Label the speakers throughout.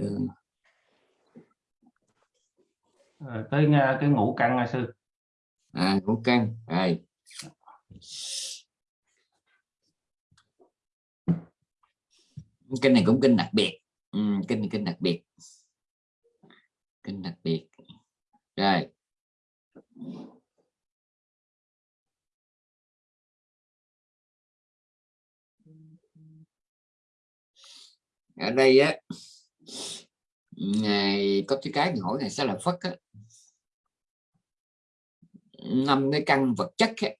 Speaker 1: ừ.
Speaker 2: à, tới nghe cái ngũ căn à sư.
Speaker 1: À ngũ căn rồi. Kinh này cũng kinh đặc biệt. Ừ, kinh này kinh đặc biệt. Kinh đặc biệt. Rồi. Ở đây á ngày có cái cái hỏi ngày sẽ là phất á. Năm cái căn vật chất ấy,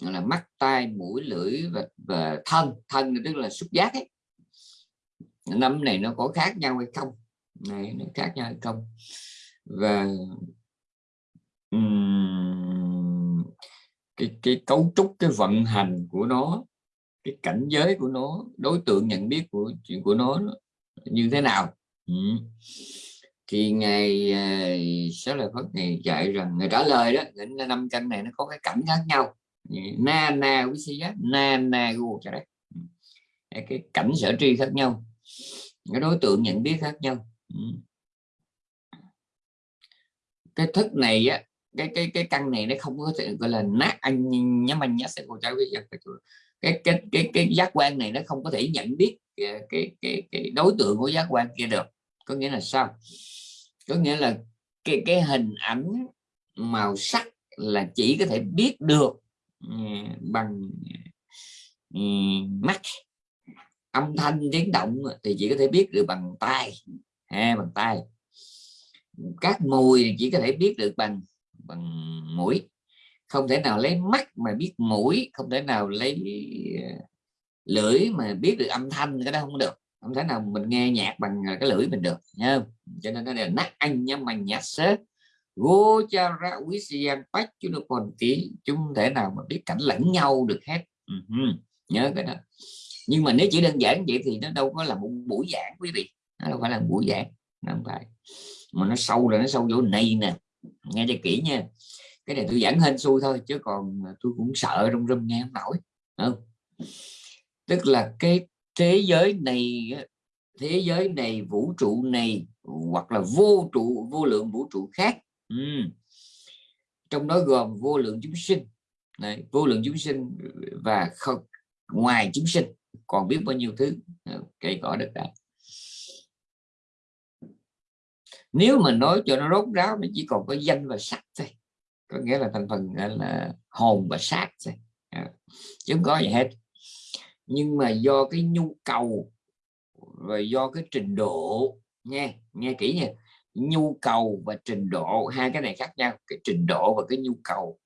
Speaker 1: là mắt tai mũi lưỡi và, và thân. Thân tức là xúc giác ấy. Năm này nó có khác nhau hay không? Này nó khác nhau hay không? Và um, cái cái cấu trúc cái vận hành của nó cái cảnh giới của nó đối tượng nhận biết của chuyện của nó như thế nào? Ừ. thì ngày sáu à, lời phật ngày dạy rằng người trả lời đó năm căn này nó có cái cảnh khác nhau. Na na quý sĩ na na gu cho đấy. Ừ. Cái cảnh sở tri khác nhau. Cái đối tượng nhận biết khác nhau. Ừ. cái thức này á cái cái cái căn này nó không có thể gọi là nát anh nhắm anh nhá sẽ cô cháu cái cái cái cái giác quan này nó không có thể nhận biết cái cái cái, cái đối tượng của giác quan kia được có nghĩa là sao? Có nghĩa là cái cái hình ảnh màu sắc là chỉ có thể biết được ừ, bằng ừ, mắt. Âm thanh tiếng động thì chỉ có thể biết được bằng tay, ha bằng tay, các mùi chỉ có thể biết được bằng bằng mũi. Không thể nào lấy mắt mà biết mũi không thể nào lấy ờ, lưỡi mà biết được âm thanh cái đó không được không thể nào mình nghe nhạc bằng à, cái lưỡi mình được nha cho nên nó là nát anh nhá mà nhạc sớ vô cha ra quý sian bách chứ nó còn tí chúng thể nào mà biết cảnh lẫn nhau được hết. Ừ uh -huh. nhớ cái đó. Nhưng mà nếu chỉ đơn giản vậy thì nó đâu có là một buổi giảng, quý vị. Nó đâu phải là một buổi giảng không phải. Mà nó sâu rồi, nó sâu vô này nè. Nghe cho kỹ nha. Cái này tôi giảng hên xui thôi, chứ còn à, tôi cũng sợ rung rung nghe không nổi không? Tức là cái thế giới này thế giới này vũ trụ này hoặc là vô trụ vô lượng vũ trụ khác. Ừ. trong đó gồm vô lượng chúng sinh. Này, vô lượng chúng sinh và không ngoài chúng sinh. Còn biết bao nhiêu thứ à, cây cỏ đất đai. Nếu mà nói cho nó rốt ráo nó chỉ còn có danh và sắc thôi. Có nghĩa là thành phần là hồn và xác thôi. À, chứ không có gì hết nhưng mà do cái nhu cầu và do cái trình độ, nghe nghe kỹ nha. Nhu cầu và trình độ, hai cái này khác nhau, cái trình độ và cái nhu cầu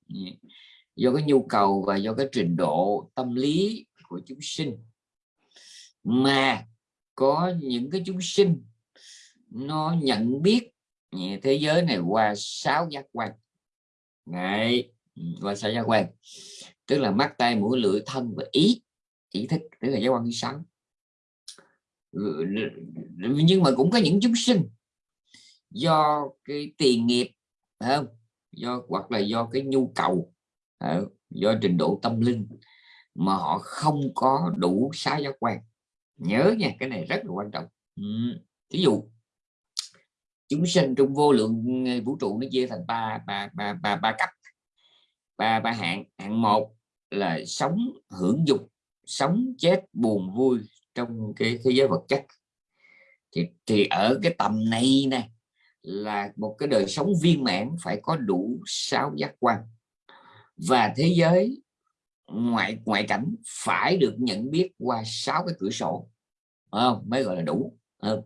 Speaker 1: do cái nhu cầu và do cái trình độ tâm lý của chúng sinh. Mà có những cái chúng sinh, nó nhận biết thế giới này qua sáu giác quan. Này ừ, qua sáu giác quan. Tức là mắt tay mũi, lưỡi, thân và ý chỉ thích tức là giác quan thứ sáu ừ, nhưng mà cũng có những chúng sinh do cái tiền nghiệp không? Do hoặc là do cái nhu cầu do trình độ tâm linh mà họ không có đủ sáu giác quan. Nhớ nha cái này rất là quan trọng. Ừ, Ví dụ chúng sinh trong vô lượng vũ trụ nó chia thành ba ba ba ba, ba cấp. Ba ba hạng. Hạng một là sống hưởng dục sống chết buồn vui trong cái thế giới vật chất thì thì ở cái tầm này nè, là một cái đời sống viên mãn phải có đủ sáu giác quan và thế giới ngoại ngoại cảnh phải được nhận biết qua sáu cái cửa sổ không? mới gọi là đủ không?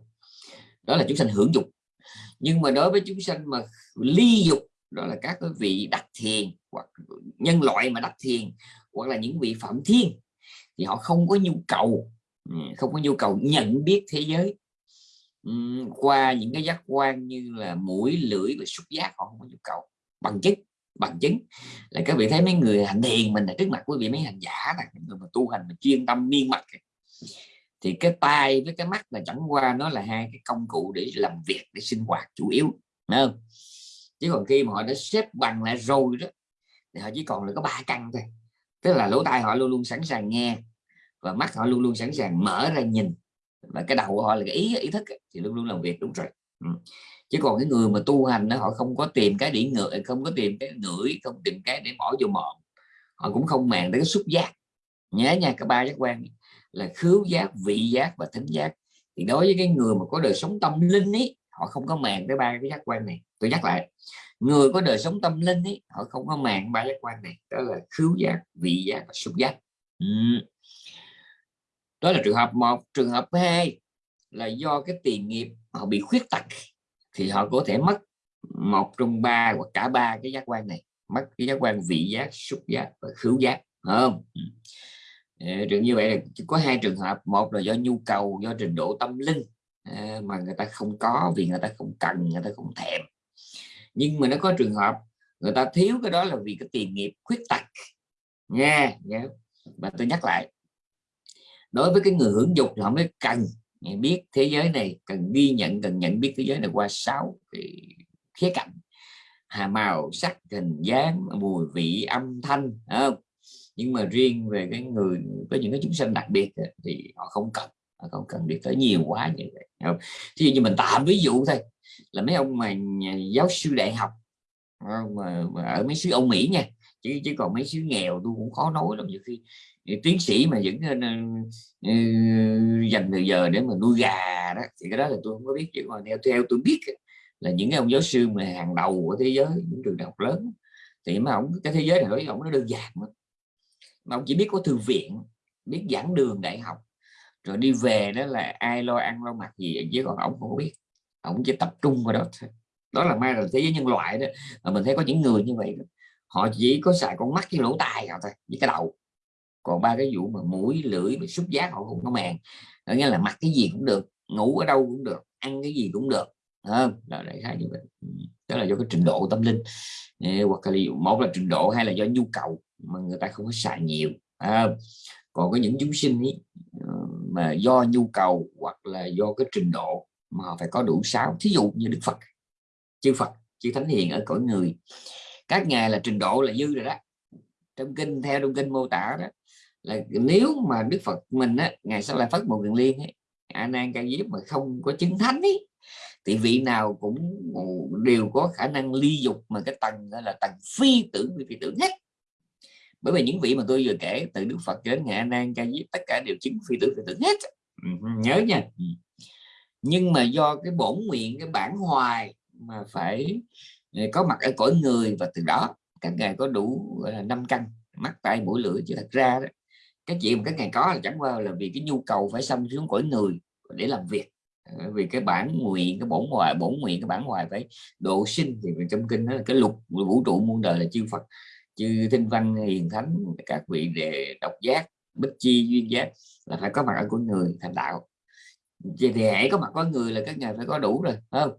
Speaker 1: đó là chúng sanh hưởng dục nhưng mà đối với chúng sanh mà ly dục, đó là các cái vị đắc thiền hoặc nhân loại mà đắc thiền, hoặc là những vị phạm thiên thì họ không có nhu cầu. Ừ, không có nhu cầu nhận biết thế giới. Ừ, qua những cái giác quan như là mũi, lưỡi và xúc giác, họ không có nhu cầu. Bằng chứng bằng chứng. Là các vị thấy mấy người hành thiền mình là trước mặt quý vị mấy hành giả này người mà tu hành mà chuyên tâm miên mật thì cái tai với cái mắt là chẳng qua nó là hai cái công cụ để làm việc, để sinh hoạt chủ yếu Đúng không? Chứ còn khi mà họ đã xếp bằng lại rồi đó, thì họ chỉ còn là có ba căn thôi. Tức là lỗ tai họ luôn luôn sẵn sàng nghe và mắt họ luôn luôn sẵn sàng mở ra nhìn. Và cái đầu của họ là cái ý ý thức thì luôn luôn làm việc đúng rồi. Ừ. chứ còn cái người mà tu hành đó, họ không có tìm cái để ngửi không có tìm cái ngửi không tìm cái để bỏ vô mồm. Họ cũng không màng tới cái xúc giác. Nhớ nha các ba giác quan là khứu giác vị giác và thính giác. Thì đối với cái người mà có đời sống tâm linh ấy họ không có màng tới ba cái giác quan này. Tôi nhắc lại người có đời sống tâm linh ấy họ không có màng ba giác quan này. Đó là khứu giác vị giác và xúc giác. Ừ đó là trường hợp một. Trường hợp hai là do cái tiền nghiệp họ bị khuyết tật thì họ có thể mất một trong ba hoặc cả ba cái giác quan này. Mất cái giác quan vị giác, xúc giác và khứu giác không? Ừ. Ờ, trường như vậy là có hai trường hợp. Một là do nhu cầu, do trình độ tâm linh ờ, mà người ta không có vì người ta không cần, người ta không thèm. Nhưng mà nó có trường hợp người ta thiếu cái đó là vì cái tiền nghiệp khuyết tật. Nha yeah. và tôi nhắc lại đối với cái người hưởng dục thì họ mới cần biết thế giới này cần ghi nhận cần nhận biết thế giới này qua sáu cái khía cạnh hà màu sắc hình dáng mùi vị âm thanh không? nhưng mà riêng về cái người có những cái chúng sinh đặc biệt thì họ không cần họ không cần biết tới nhiều quá như vậy không? thì như mình tạm ví dụ thôi là mấy ông mà giáo sư đại học mà, mà ở mấy xứ Âu Mỹ nha chứ chứ còn mấy xứ nghèo tôi cũng khó nói lắm nhiều khi tiến sĩ mà vẫn uh, dành thời giờ để mà nuôi gà đó thì cái đó là tôi không có biết. Chứ còn theo theo tôi biết là những cái ông giáo sư mà hàng đầu của thế giới những trường đại học lớn thì mà ông cái thế giới này nói ông nó đơn giản lắm. Mà ông chỉ biết có thư viện biết giảng đường đại học rồi đi về đó là ai lo ăn lo mặc gì chứ còn ông không biết. Ông chỉ tập trung vào đó thôi. Đó là mai là thế giới nhân loại đó mà mình thấy có những người như vậy đó. họ chỉ có xài con mắt với lỗ tai nào thôi với cái đầu còn ba cái vụ mà mũi lưỡi và xúc giác họ không có màng. Nghĩa là mặc cái gì cũng được ngủ ở đâu cũng được ăn cái gì cũng được không? Là đại khái như vậy. Ừ, đó là do cái trình độ tâm linh. Hoặc là một là trình độ hay là do nhu cầu mà người ta không có xài nhiều à, còn có những chúng sinh ý, ờ, mà do nhu cầu hoặc là do cái trình độ mà họ phải có đủ sáu. Thí dụ như đức phật chư phật chư thánh hiền ở cõi người. Các ngài là trình độ là dư rồi đó. Trong kinh theo trong kinh mô tả đó là nếu mà đức phật mình á ngài sẽ lại phát một đường liên ấy, a nan ca diếp mà không có chứng thánh ấy, thì vị nào cũng đều có khả năng ly dục mà cái tầng đó là tầng phi tưởng phi tưởng hết bởi vì những vị mà tôi vừa kể từ đức phật đến ngài a nan ca diếp tất cả đều chứng phi tưởng phi tưởng hết. Ừ, nhớ nha. Ừ. Nhưng mà do cái bổn nguyện cái bản hoài mà phải ờ, có mặt ở cõi người và từ đó các ngài có đủ năm căn mắt tay mũi lưỡi chứ thật ra đó cái chuyện mà các ngài có là chẳng qua là vì cái nhu cầu phải xâm xuống cõi người để làm việc. Ờ, vì cái bản nguyện cái bổn hoài bổn nguyện cái bản hoài phải độ sinh thì trong kinh đó là cái lục vũ trụ muôn đời là chư Phật chư Thinh văn hiền thánh các vị để độc giác bích chi duyên giác là phải có mặt ở của người thành đạo. Vậy thì hãy có mặt có người là các ngài phải có đủ rồi không?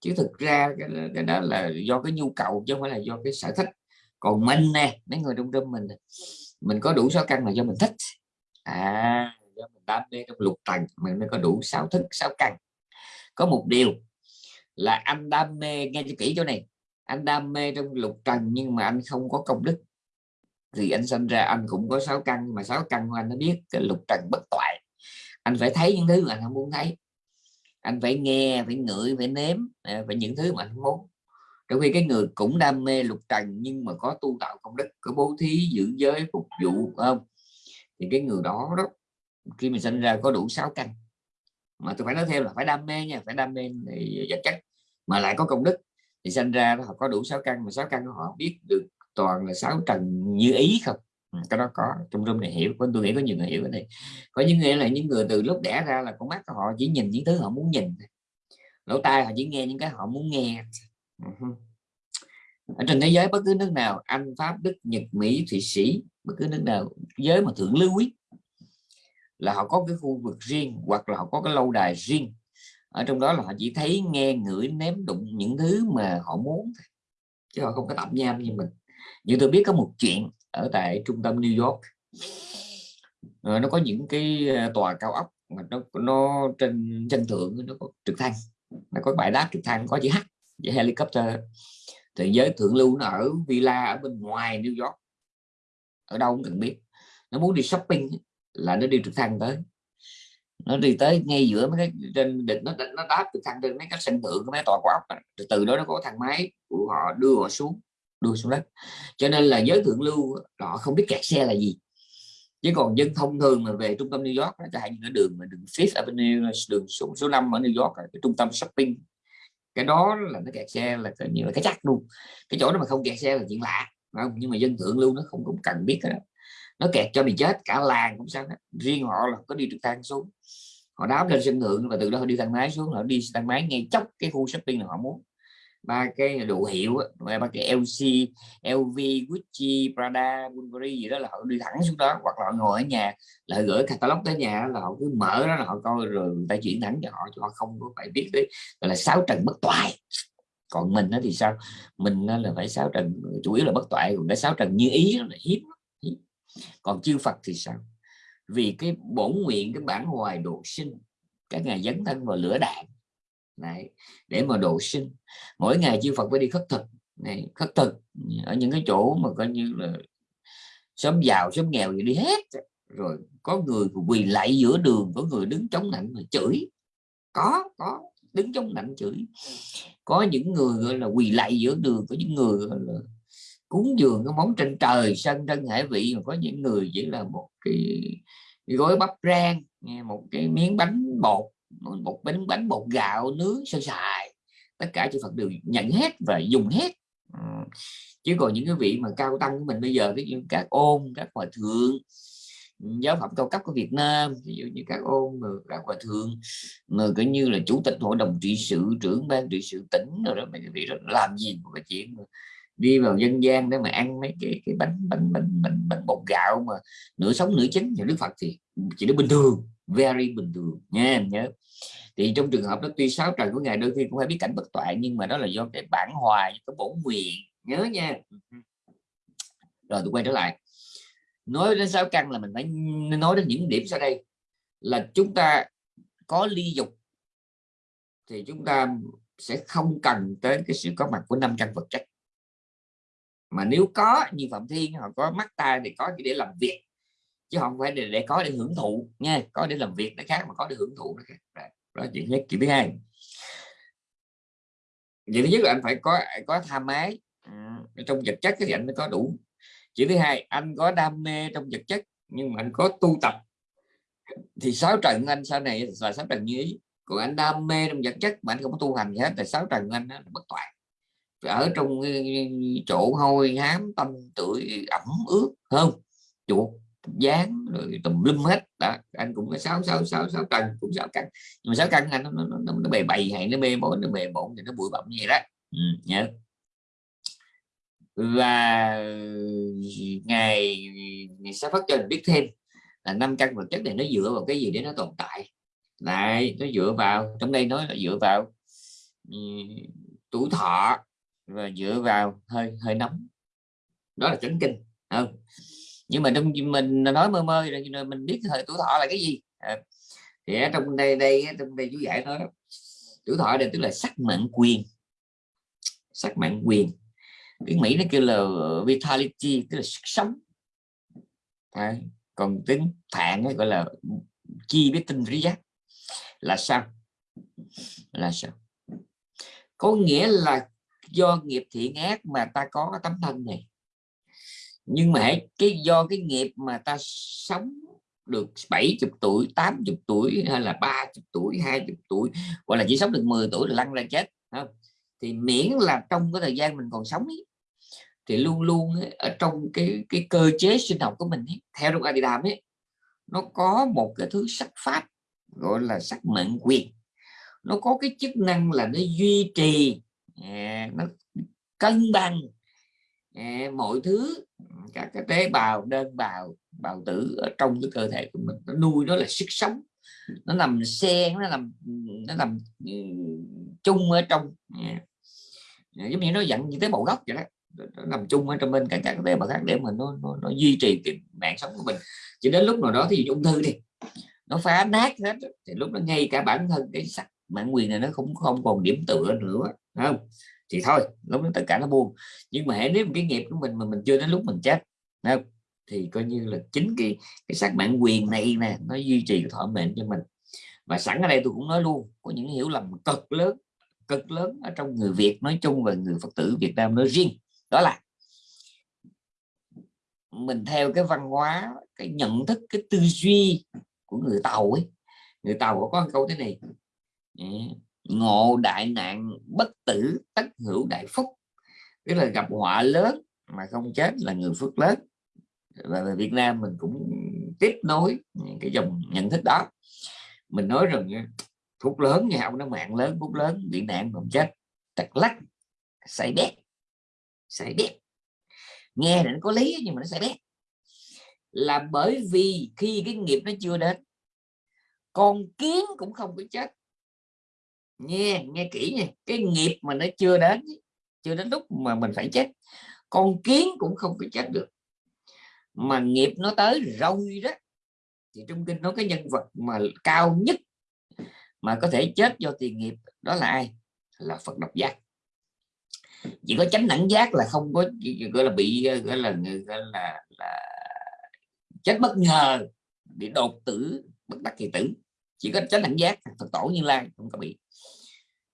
Speaker 1: Chứ thực ra cái, cái đó là do cái nhu cầu chứ không phải là do cái sở thích. Còn mình nè mấy người trong tâm mình mình có đủ sáu căn là do mình thích. À do mình đam mê trong lục trần, mình mới có đủ sáu thức sáu căn. Có một điều là anh đam mê nghe cho kỹ chỗ này. Anh đam mê trong lục trần nhưng mà anh không có công đức. Thì anh sinh ra anh cũng có sáu căn mà sáu căn của anh nó biết cái lục trần bất toại. Anh phải thấy những thứ mà anh không muốn thấy. Anh phải nghe phải ngửi phải nếm à, phải những thứ mà anh muốn trong khi cái người cũng đam mê lục trần nhưng mà có tu tạo công đức, có bố thí giữ giới, phục vụ không? Thì cái người đó đó, khi mình sinh ra có đủ sáu căn. Mà tôi phải nói thêm là phải đam mê nha, phải đam mê vật chất, mà lại có công đức. Thì sinh ra họ có đủ sáu căn, mà sáu căn họ biết được toàn là sáu trần như ý không? Ừ, cái đó có, trong room này hiểu, có, tôi nghĩ có nhiều người hiểu cái này. Có những người là những người từ lúc đẻ ra là con mắt của họ chỉ nhìn những thứ họ muốn nhìn lỗ tai họ chỉ nghe những cái họ muốn nghe Ừ ở trên thế giới bất cứ nước nào, anh, pháp, đức, nhật, mỹ, thụy sĩ, bất cứ nước nào, giới mà thượng lưu ý, là họ có cái khu vực riêng hoặc là họ có cái lâu đài riêng. Ở trong đó là họ chỉ thấy nghe, ngửi ném đụng những thứ mà họ muốn chứ họ không có tạm nham như mình. Như tôi biết có một chuyện ở tại trung tâm New York. Rồi nó có những cái ờ, tòa cao ốc mà nó nó trên chân thượng, nó có trực thăng, nó có bãi đáp trực thăng, có chữ H helicopter thì giới thượng lưu nó ở villa ở bên ngoài New York. Ở đâu cũng cần biết. Nó muốn đi shopping là nó đi trực thăng tới. Nó đi tới ngay giữa mấy cái trên đỉnh nó nó đáp trực thăng trên mấy cái sân thượng mấy tòa quả ốc từ, từ đó nó có thang máy của họ đưa họ xuống đưa xuống đất. Cho nên là giới thượng lưu họ không biết kẹt xe là gì. Chứ còn dân thông thường mà về trung tâm New York chẳng hạn như ở đường mà đường Fifth Avenue đường số số 5 ở New York cái trung tâm shopping cái đó là nó kẹt xe là coi như là cái chắc luôn. Cái chỗ đó mà không kẹt xe là chuyện lạ không? Nhưng mà dân thượng lưu nó không cũng cần biết đó. Nó kẹt cho mình chết, cả làng cũng sao đó. riêng họ là có đi trực thăng xuống. Họ đáp lên sân thượng và từ đó họ đi thang máy xuống, họ đi thang máy ngay chốc cái khu shopping là họ muốn ba cái đồ hiệu ba cái LC LV Gucci, Prada, Bulgari gì đó là họ đi thẳng xuống đó. Hoặc là họ ngồi ở nhà, là gửi catalog tới nhà là họ cứ mở đó là họ coi rồi người ta chuyển thẳng cho họ cho họ không có phải biết đấy gọi là sáu trần bất toại. Còn mình đó thì sao? Mình là phải sáu trần, chủ yếu là bất toại, còn cái sáu trần như ý là hiếm còn chư Phật thì sao? Vì cái bổn nguyện, cái bản hoài độ sinh cả ngày dấn thân vào lửa đạn Đấy, để mà độ sinh. Mỗi ngày chư Phật phải đi khất thực. Này khất thực ở những cái chỗ mà coi như là sớm giàu sớm nghèo gì đi hết. Rồi có người quỳ lại giữa đường có người đứng chống nạnh mà chửi. Có có đứng chống nạnh chửi. Có những người gọi là quỳ lại giữa đường có những người gọi là cúng dường cái món trên trời sân thân hải vị. Mà có những người chỉ là một cái, cái gói bắp rang một cái miếng bánh bột một bánh bánh bột gạo nướng sơ sài. Tất cả chư Phật đều nhận hết và dùng hết. Ừ. Chứ còn những cái vị mà cao tăng của mình bây giờ ví dụ các ôn các hòa thượng giáo phẩm cao cấp của Việt Nam ví dụ như các ôn các hòa thượng mà coi như là chủ tịch hội đồng trị sự trưởng ban trị sự tỉnh rồi đó mấy cái vị đó làm gì một cái chuyện mà đi vào dân gian để mà ăn mấy cái cái bánh bánh bánh bánh, bánh bột gạo mà nửa sống nửa chín. Thì Đức Phật thì chỉ nó bình thường very bình thường nha nhớ. Thì trong trường hợp đó tuy sáu trời của ngài, đôi khi cũng phải biết cảnh bất toại, nhưng mà đó là do cái bản hoài cái bổn nguyện. Nhớ nha. Rồi tôi quay trở lại. Nói đến sáu căn là mình phải nói đến những điểm sau đây. Là chúng ta có ly dục, thì chúng ta sẽ không cần tới cái sự có mặt của năm căn vật chất. Mà nếu có như phạm thiên, họ có mắt tai thì có chỉ để làm việc chứ không phải để, để có để hưởng thụ nha có để làm việc nó khác mà có để hưởng thụ nó khác. Đó chuyện nhất chuyện thứ hai. Chuyện thứ nhất là anh phải có có tham ái ừ, trong vật chất thì anh mới có đủ. Chuyện thứ hai anh có đam mê trong vật chất nhưng mà anh có tu tập. Thì sáu trần anh sau này là sáu trần như ý. Còn anh đam mê trong vật chất mà anh không có tu hành gì hết thì sáu trần anh nó bất toàn ở trong ờ, chỗ hôi hám tâm tuổi ẩm ướt không? Chuột dán rồi tùm lum hết. Đó anh cũng có sáu sáu sáu sáu cân cũng sáu cân. Nhưng mà sáu cân anh nó nó, nó, nó bề bày hay nó mê bổn nó bề bổn thì nó bụi bặm như vậy đó. Ừ, nhớ. Và ngày, ngày sẽ phát cho mình biết thêm là năm căn vật chất này nó dựa vào cái gì để nó tồn tại. Lại nó dựa vào trong đây nói là dựa vào ừ, um, tuổi thọ và dựa vào hơi hơi nóng. Đó là chấn kinh không? Nhưng mà trong mình nói mơ mơ rồi mình biết thời tuổi thọ là cái gì. À, thì ở trong đây đây trong đây chú giải nói tuổi thọ đây tức là sắc mạng quyền. Sắc mạng quyền. Tiếng mỹ nó kêu là vitality tức là sức sống. À, còn tiếng thạng gọi là chi biết tinh trí giác. Là sao? Là sao? Có nghĩa là do nghiệp thiện ác mà ta có tấm thân này nhưng mà hãy cái do cái nghiệp mà ta sống được 70 tuổi 80 tuổi hay là 30 tuổi 20 tuổi gọi là chỉ sống được 10 tuổi là lăn ra chết không? thì miễn là trong cái thời gian mình còn sống ấy, thì luôn luôn ấy, ở trong cái cái cơ chế sinh học của mình ấy, theo trong Adidam ấy nó có một cái thứ sắc pháp gọi là sắc mệnh quyền nó có cái chức năng là nó duy trì à, nó cân bằng mọi thứ các cái tế bào đơn bào bào tử ở trong cái cơ thể của mình nó nuôi nó là sức sống. Nó nằm xen nó nằm nó nằm ừ, chung ở trong dạ. Dạ, giống như nó dặn như tế bào gốc vậy đó. Nó nằm chung ở trong bên cả các tế bào khác để mà nó, nó, nó duy trì cái mạng sống của mình. Chỉ đến lúc nào đó thì ung thư đi nó phá nát hết thì lúc đó ngay cả bản thân cái sắc bản quyền này nó cũng không còn điểm tựa nữa không? Thì thôi, lúc đó tất cả nó buông. Nhưng mà hãy nếu cái nghiệp của mình mà mình chưa đến lúc mình chết không? thì coi như là chính cái cái sắc bản quyền này nè, nó duy trì thọ mệnh cho mình. Và sẵn ở đây tôi cũng nói luôn, có những hiểu lầm cực lớn cực lớn ở trong người Việt nói chung và người Phật tử Việt Nam nói riêng. Đó là mình theo cái văn hóa, cái nhận thức, cái tư duy của người tàu ấy. Người tàu có câu thế này ngộ đại nạn, bất tử, tất hữu đại phúc. Tức là gặp họa lớn mà không chết là người phước lớn. Và về Việt Nam mình cũng tiếp nối cái dòng nhận thức đó. Mình nói rằng à, phúc lớn nhà ông nó mạng lớn, phúc lớn, bị nạn không chết. Tật lắc say bét say bét. Nghe nó có lý nhưng mà nó say bét. Là bởi vì khi cái nghiệp nó chưa đến, con kiến cũng không có chết nghe nghe kỹ nha. Cái nghiệp mà nó chưa đến chưa đến lúc mà mình phải chết con kiến cũng không có chết được. Mà nghiệp nó tới rồi đó thì trong kinh nói cái nhân vật mà cao nhất mà có thể chết do tiền nghiệp đó là ai? Là Phật độc giác. Chỉ có chánh nặng giác là không có gọi là bị gọi là gọi là, là chết bất ngờ bị đột tử bất đắc kỳ tử chỉ có chánh đẳng giác Phật tổ như lai không có bị.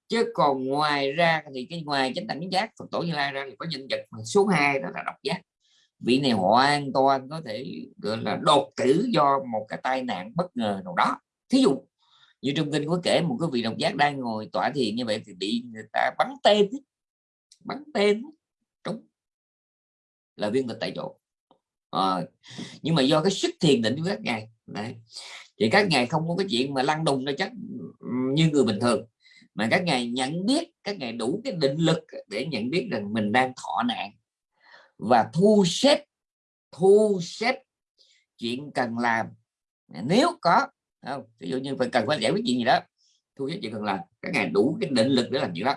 Speaker 1: Chứ còn ngoài ra thì cái ngoài chánh đẳng giác Phật tổ như lai ra thì có nhân vật số 2 đó là độc giác. Vị này hoàn toàn có thể gọi là đột tử do một cái tai nạn bất ngờ nào đó. Thí dụ như trong kinh có kể một cái vị độc giác đang ngồi tọa thiền như vậy thì bị người ta bắn tên bắn tên đúng. Là viên tịch tại chỗ. À, nhưng mà do cái sức thiền định của các ngài đấy thì các ngài không có cái chuyện mà lăn đùng ra chắc như người bình thường. Mà các ngài nhận biết các ngài đủ cái định lực để nhận biết rằng mình đang thọ nạn. Và thu xếp thu xếp chuyện cần làm. Nếu có không? Ví dụ như phải cần phải giải quyết chuyện gì đó thu xếp chuyện cần làm các ngài đủ cái định lực để làm chuyện đó.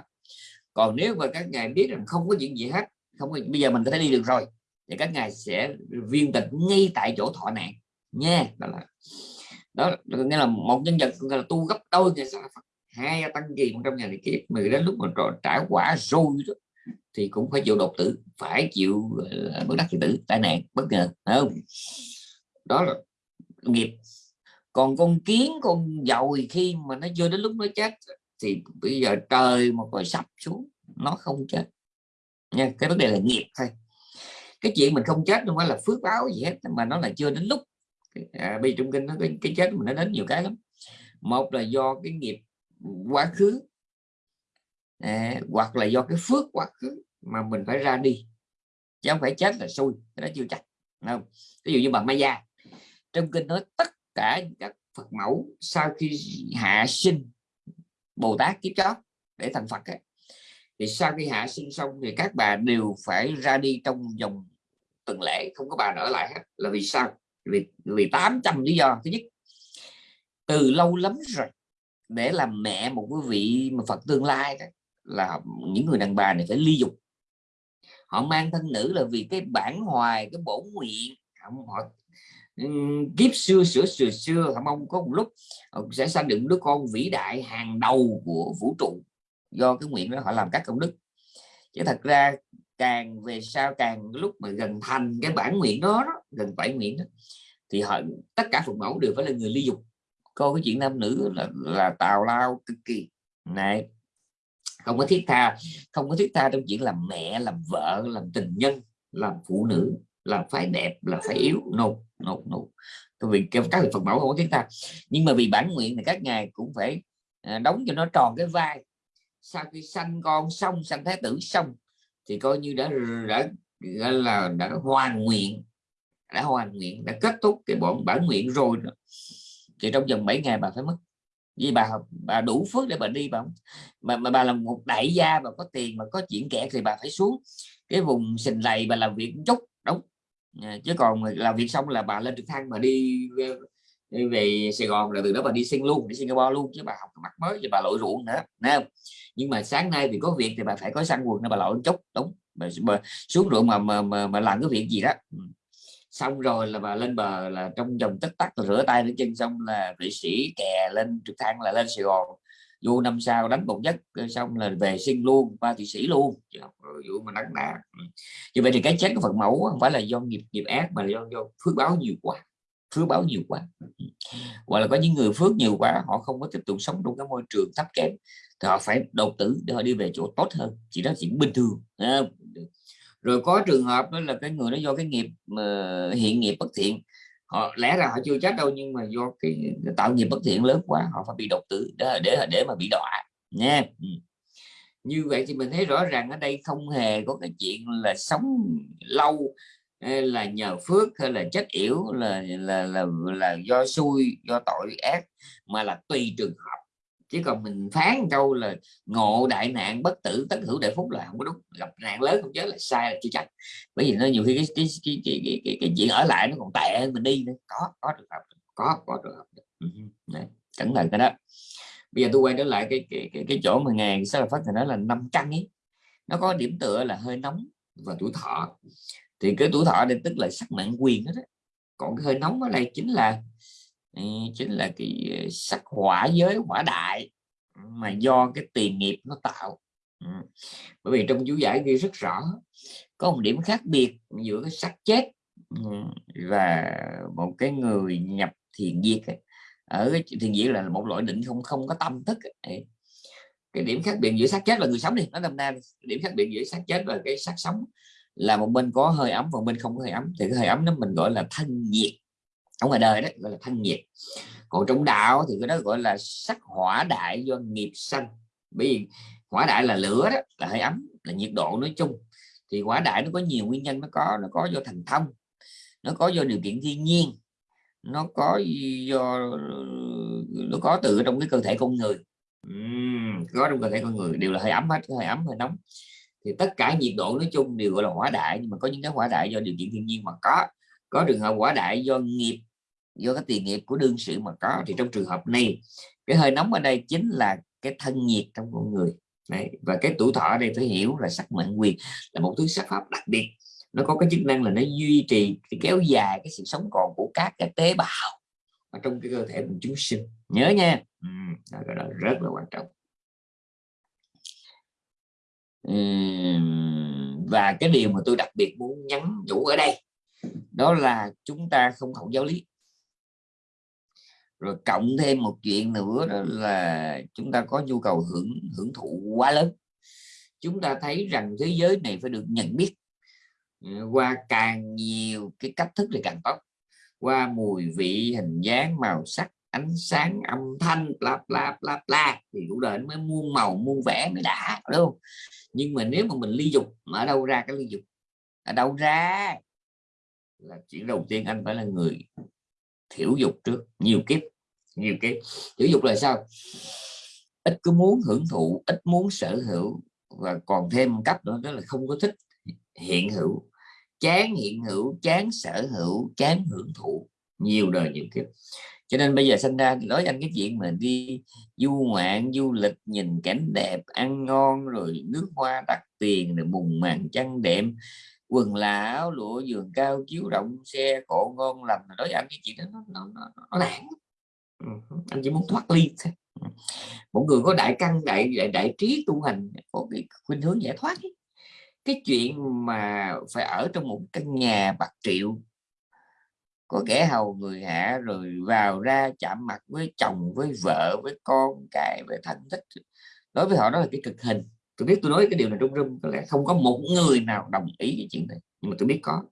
Speaker 1: Còn nếu mà các ngài biết rằng không có chuyện gì hết không có, bây giờ mình có thể đi được rồi thì các ngài sẽ viên tịch ngay tại chỗ thọ nạn. Nha đó là đó nghĩa là một nhân vật là tu gấp đôi ngày sau hai tăng kỳ một trăm ngàn kiếp, mà đến lúc mà trả quả rồi đó, thì cũng phải chịu đột tử, phải chịu bất đắc kỳ tử, tai nạn, bất ngờ không? Đó là nghiệp. Còn con kiến, con dồi khi mà nó chưa đến lúc nó chết thì bây giờ trời mà còn sập xuống, nó không chết. Nha, cái vấn đề là nghiệp thôi. Cái chuyện mình không chết không phải là phước báo gì hết, mà nó là chưa đến lúc à, bi trong kinh nó cái, cái chết mình nó đến nhiều cái lắm. Một là do cái nghiệp quá khứ à, hoặc là do cái phước quá khứ mà mình phải ra đi. Chứ không phải chết là xui nó chưa chắc không? Ví dụ như bà Maya trong kinh nói tất cả các Phật mẫu sau khi hạ sinh Bồ Tát kiếp chót để thành Phật ấy, thì sau khi hạ sinh xong thì các bà đều phải ra đi trong vòng tuần lễ không có bà ở lại hết. Là vì sao? Vì vì 800 lý do. Thứ nhất, từ lâu lắm rồi, để làm mẹ một quý vị mà Phật tương lai đó, là những người đàn bà này phải ly dục. Họ mang thân nữ là vì cái bản hoài, cái bổ nguyện. Họ kiếp xưa, sửa sửa xưa, họ mong có một lúc sẽ sanh được đứa con vĩ đại hàng đầu của vũ trụ. Do cái nguyện đó họ làm các công đức. Chứ thật ra càng về sau càng lúc mà gần thành cái bản nguyện đó, đó gần bảy nguyện đó, thì họ tất cả phật mẫu đều phải là người ly dục. Coi cái chuyện nam nữ là là tào lao cực kỳ. Này không có thiết tha không có thiết tha trong chuyện làm mẹ làm vợ làm tình nhân làm phụ nữ làm phái đẹp là phải yếu. No no no. Vì các vị phật mẫu không có thiết tha. Nhưng mà vì bản nguyện thì các ngài cũng phải à, đóng cho nó tròn cái vai. Sau khi sanh con xong sanh thái tử xong thì coi như đã đã, đã là đã hoàn nguyện đã hoàn nguyện đã kết thúc cái bọn bản nguyện rồi đó. thì trong vòng 7 ngày bà phải mất vì bà bà đủ phước để bà đi bà mà, mà bà là một đại gia mà có tiền mà có chuyện kẹt thì bà phải xuống cái vùng sình lầy bà làm việc chút đúng à, chứ còn làm việc xong là bà lên trực thăng mà đi đi về Sài Gòn là từ đó bà đi sinh luôn đi Singapore luôn chứ bà học mặt mới thì bà lội ruộng nữa nè. nhưng mà sáng nay thì có việc thì bà phải có săn quần nên bà lội chút đúng. Bà, bà xuống ruộng mà, mà mà mà làm cái việc gì đó. Ừ. Xong rồi là bà lên bờ là trong vòng tất tắc rửa tay rửa chân xong là vệ sĩ kè lên trực thăng là lên Sài Gòn. Vô năm sau đánh một giấc xong là về sinh luôn ba thị sĩ luôn. Vụ mà nắng đá ừ. như vậy thì cái chết của phật mẫu không phải là do nghiệp nghiệp ác mà là do, do phước báo nhiều quá phước báo nhiều quá. Hoặc là có những người phước nhiều quá, họ không có tiếp tục sống trong cái môi trường thấp kém, thì họ phải đầu tử để họ đi về chỗ tốt hơn. Chỉ đó chỉ bình thường rồi có trường hợp đó là cái người đó do cái nghiệp mà hiện nghiệp bất thiện. Họ, lẽ ra họ chưa chết đâu, nhưng mà do cái tạo nghiệp bất thiện lớn quá, họ phải bị độc tử để để để mà bị đọa, nha. Ừ. Như vậy thì mình thấy rõ ràng ở đây không hề có cái chuyện là sống lâu là nhờ phước hay là chất yểu là là là là do xui do tội ác mà là tùy trường hợp. Chứ còn mình phán câu là ngộ đại nạn bất tử tất hữu đại phúc là không có đúng. Gặp nạn lớn không chết là sai là chưa chắc. Bởi vì nó nhiều khi cái cái cái cái, cái, cái, cái chuyện ở lại nó còn tệ hơn mình đi nữa. Có có trường hợp có có trường hợp. Ừ, đấy, cẩn thận cái đó. Bây giờ tôi quay trở lại cái cái cái, cái chỗ mà ngàn sao là phát thì nó là năm căn ấy nó có điểm tựa là hơi nóng và tuổi thọ thì cái tuổi thọ đây tức là sắc mạng quyền đó, đó. còn cái hơi nóng ở đây chính là ừ, chính là cái ờ, sắc hỏa giới hỏa đại mà do cái tiền nghiệp nó tạo. Ừ. Bởi vì trong chú giải ghi rất rõ có một điểm khác biệt giữa cái sắc chết ừ, và một cái người nhập thiền diệt ở cái thiền diệt là một loại định không không có tâm thức cái điểm khác biệt giữa xác chết và người sống đi nó năm nay điểm khác biệt giữa xác chết và cái xác sống là một bên có hơi ấm và một bên không có hơi ấm. Thì cái hơi ấm đó mình gọi là thân nhiệt ở ngoài đời đó gọi là thân nhiệt. Còn trong đạo thì cái đó gọi là sắc hỏa đại do nghiệp sanh. Bởi vì hỏa đại là lửa đó là hơi ấm là nhiệt độ nói chung. Thì hỏa đại nó có nhiều nguyên nhân nó có nó có do thành thông nó có do điều kiện thiên nhiên nó có do nó có từ trong cái cơ thể con người. Uhm, có trong cơ thể con người đều là hơi ấm hết hơi ấm hơi nóng thì tất cả nhiệt độ nói chung đều gọi là hỏa đại nhưng mà có những cái hỏa đại do điều kiện thiên nhiên mà có. Có trường hợp hỏa đại do nghiệp do cái tiền nghiệp của đương sự mà có. Thì trong trường hợp này cái hơi nóng ở đây chính là cái thân nhiệt trong con người. Đấy. và cái tuổi thọ ở đây phải hiểu là sắc mệnh quyền là một thứ sắc pháp đặc biệt. Nó có cái chức năng là nó duy trì cái kéo dài cái sự sống còn của các cái tế bào ở trong cái cơ thể của chúng sinh. Nhớ nha. Ừ, đó, đó rất là quan trọng và cái điều mà tôi đặc biệt muốn nhắn nhủ ở đây, đó là chúng ta không học giáo lý. Rồi cộng thêm một chuyện nữa đó là chúng ta có nhu cầu hưởng hưởng thụ quá lớn. Chúng ta thấy rằng thế giới này phải được nhận biết ừ, qua càng nhiều cái cách thức thì càng tốt. Qua mùi vị, hình dáng, màu sắc, ánh sáng, âm thanh, bla bla bla bla, thì cuộc đời mới muôn màu, muôn vẻ mới đã, đúng không? Nhưng mà nếu mà mình ly dục ở đâu ra cái ly dục? Ở đâu ra? Là chuyện đầu tiên anh phải là người thiểu dục trước, nhiều kiếp nhiều kiếp. Thiểu dục là sao? Ít cứ muốn hưởng thụ, ít muốn sở hữu và còn thêm một cách nữa, đó là không có thích hiện hữu. Chán hiện hữu, chán sở hữu, chán hưởng thụ nhiều đời nhiều kiếp. Cho nên bây giờ sinh ra nói anh cái chuyện mà đi du ngoạn du lịch nhìn cảnh đẹp ăn ngon rồi nước hoa đắt tiền rồi bùng màn chăn đệm quần là áo lụa giường cao chiếu rộng xe cộ ngon lành. Nói anh cái chuyện đó nó nó, nó, nó lãng. Ừ, anh chỉ muốn thoát ly thôi. Ừ. Một người có đại căn đại đại, đại trí tu hành có cái khuynh hướng giải thoát ấy. cái chuyện mà phải ở trong một căn nhà bạc triệu có kẻ hầu người hạ rồi vào ra chạm mặt với chồng, với vợ, với con cái, với thân thích đối với họ đó là cái cực hình. Tôi biết tôi nói cái điều này trong rung, có lẽ không có một người nào đồng ý cái chuyện này, nhưng mà tôi biết có.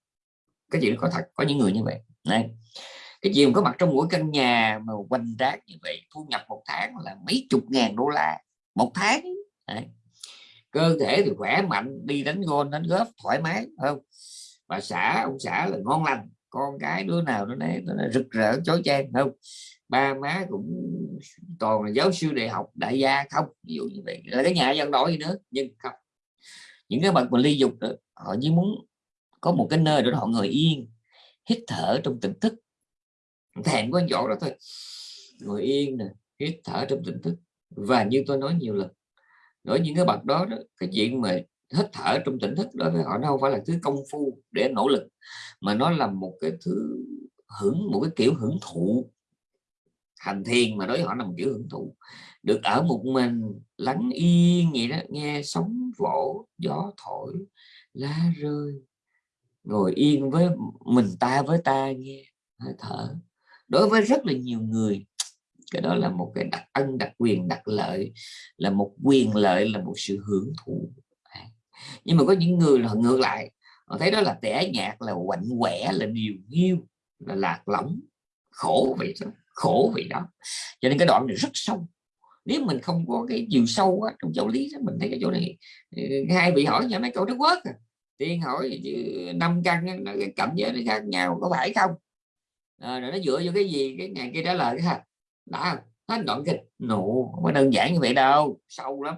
Speaker 1: Cái chuyện đó có thật, có những người như vậy. Này, cái chuyện có mặt trong mỗi căn nhà mà quanh rác như vậy, thu nhập một tháng là mấy chục ngàn đô la. Một tháng. Đấy. cơ thể thì khỏe mạnh, đi đánh gôn, đánh góp thoải mái không? Bà xã, ông xã là ngon lành con cái đứa nào nó đấy nó rực rỡ chói chang không? Ba má cũng toàn là giáo sư đại học đại gia không? Ví dụ như vậy. Là cái nhà dân đổi gì nữa? Nhưng không. Những cái bậc mà ly dục đó, họ chỉ muốn có một cái nơi để họ ngồi yên hít thở trong tỉnh thức. Thèm có chỗ đó thôi. Ngồi yên nè hít thở trong tỉnh thức. Và như tôi nói nhiều lần nói những cái bậc đó, đó cái chuyện mà hít thở trong tỉnh thức đối với họ đâu phải là thứ công phu để nỗ lực, mà nó là một cái thứ hưởng, một cái kiểu hưởng thụ. Hành thiền mà đối với họ là một kiểu hưởng thụ. Được ở một mình, lắng yên vậy đó, nghe sóng vỗ, gió thổi, lá rơi. Ngồi yên với mình ta với ta nghe, hơi thở. Đối với rất là nhiều người, cái đó là một cái đặc ân, đặc quyền, đặc lợi, là một quyền lợi, là một sự hưởng thụ nhưng mà có những người là ngược lại họ thấy đó là tẻ nhạt là quạnh quẻ là điều nhiêu là lạc lõng khổ vậy đó khổ vậy đó. Cho nên cái đoạn này rất sâu. Nếu mình không có cái chiều sâu á, trong giáo lý đó, mình thấy cái chỗ này ừ, hai vị hỏi nhà mấy câu Đức Quốc à. tiên hỏi năm căn cái cảnh giới nó khác nhau có phải không? À, rồi nó dựa vô cái gì cái ngày kia trả lời ha đã hết đoạn kịch nụ không có đơn giản như vậy đâu sâu lắm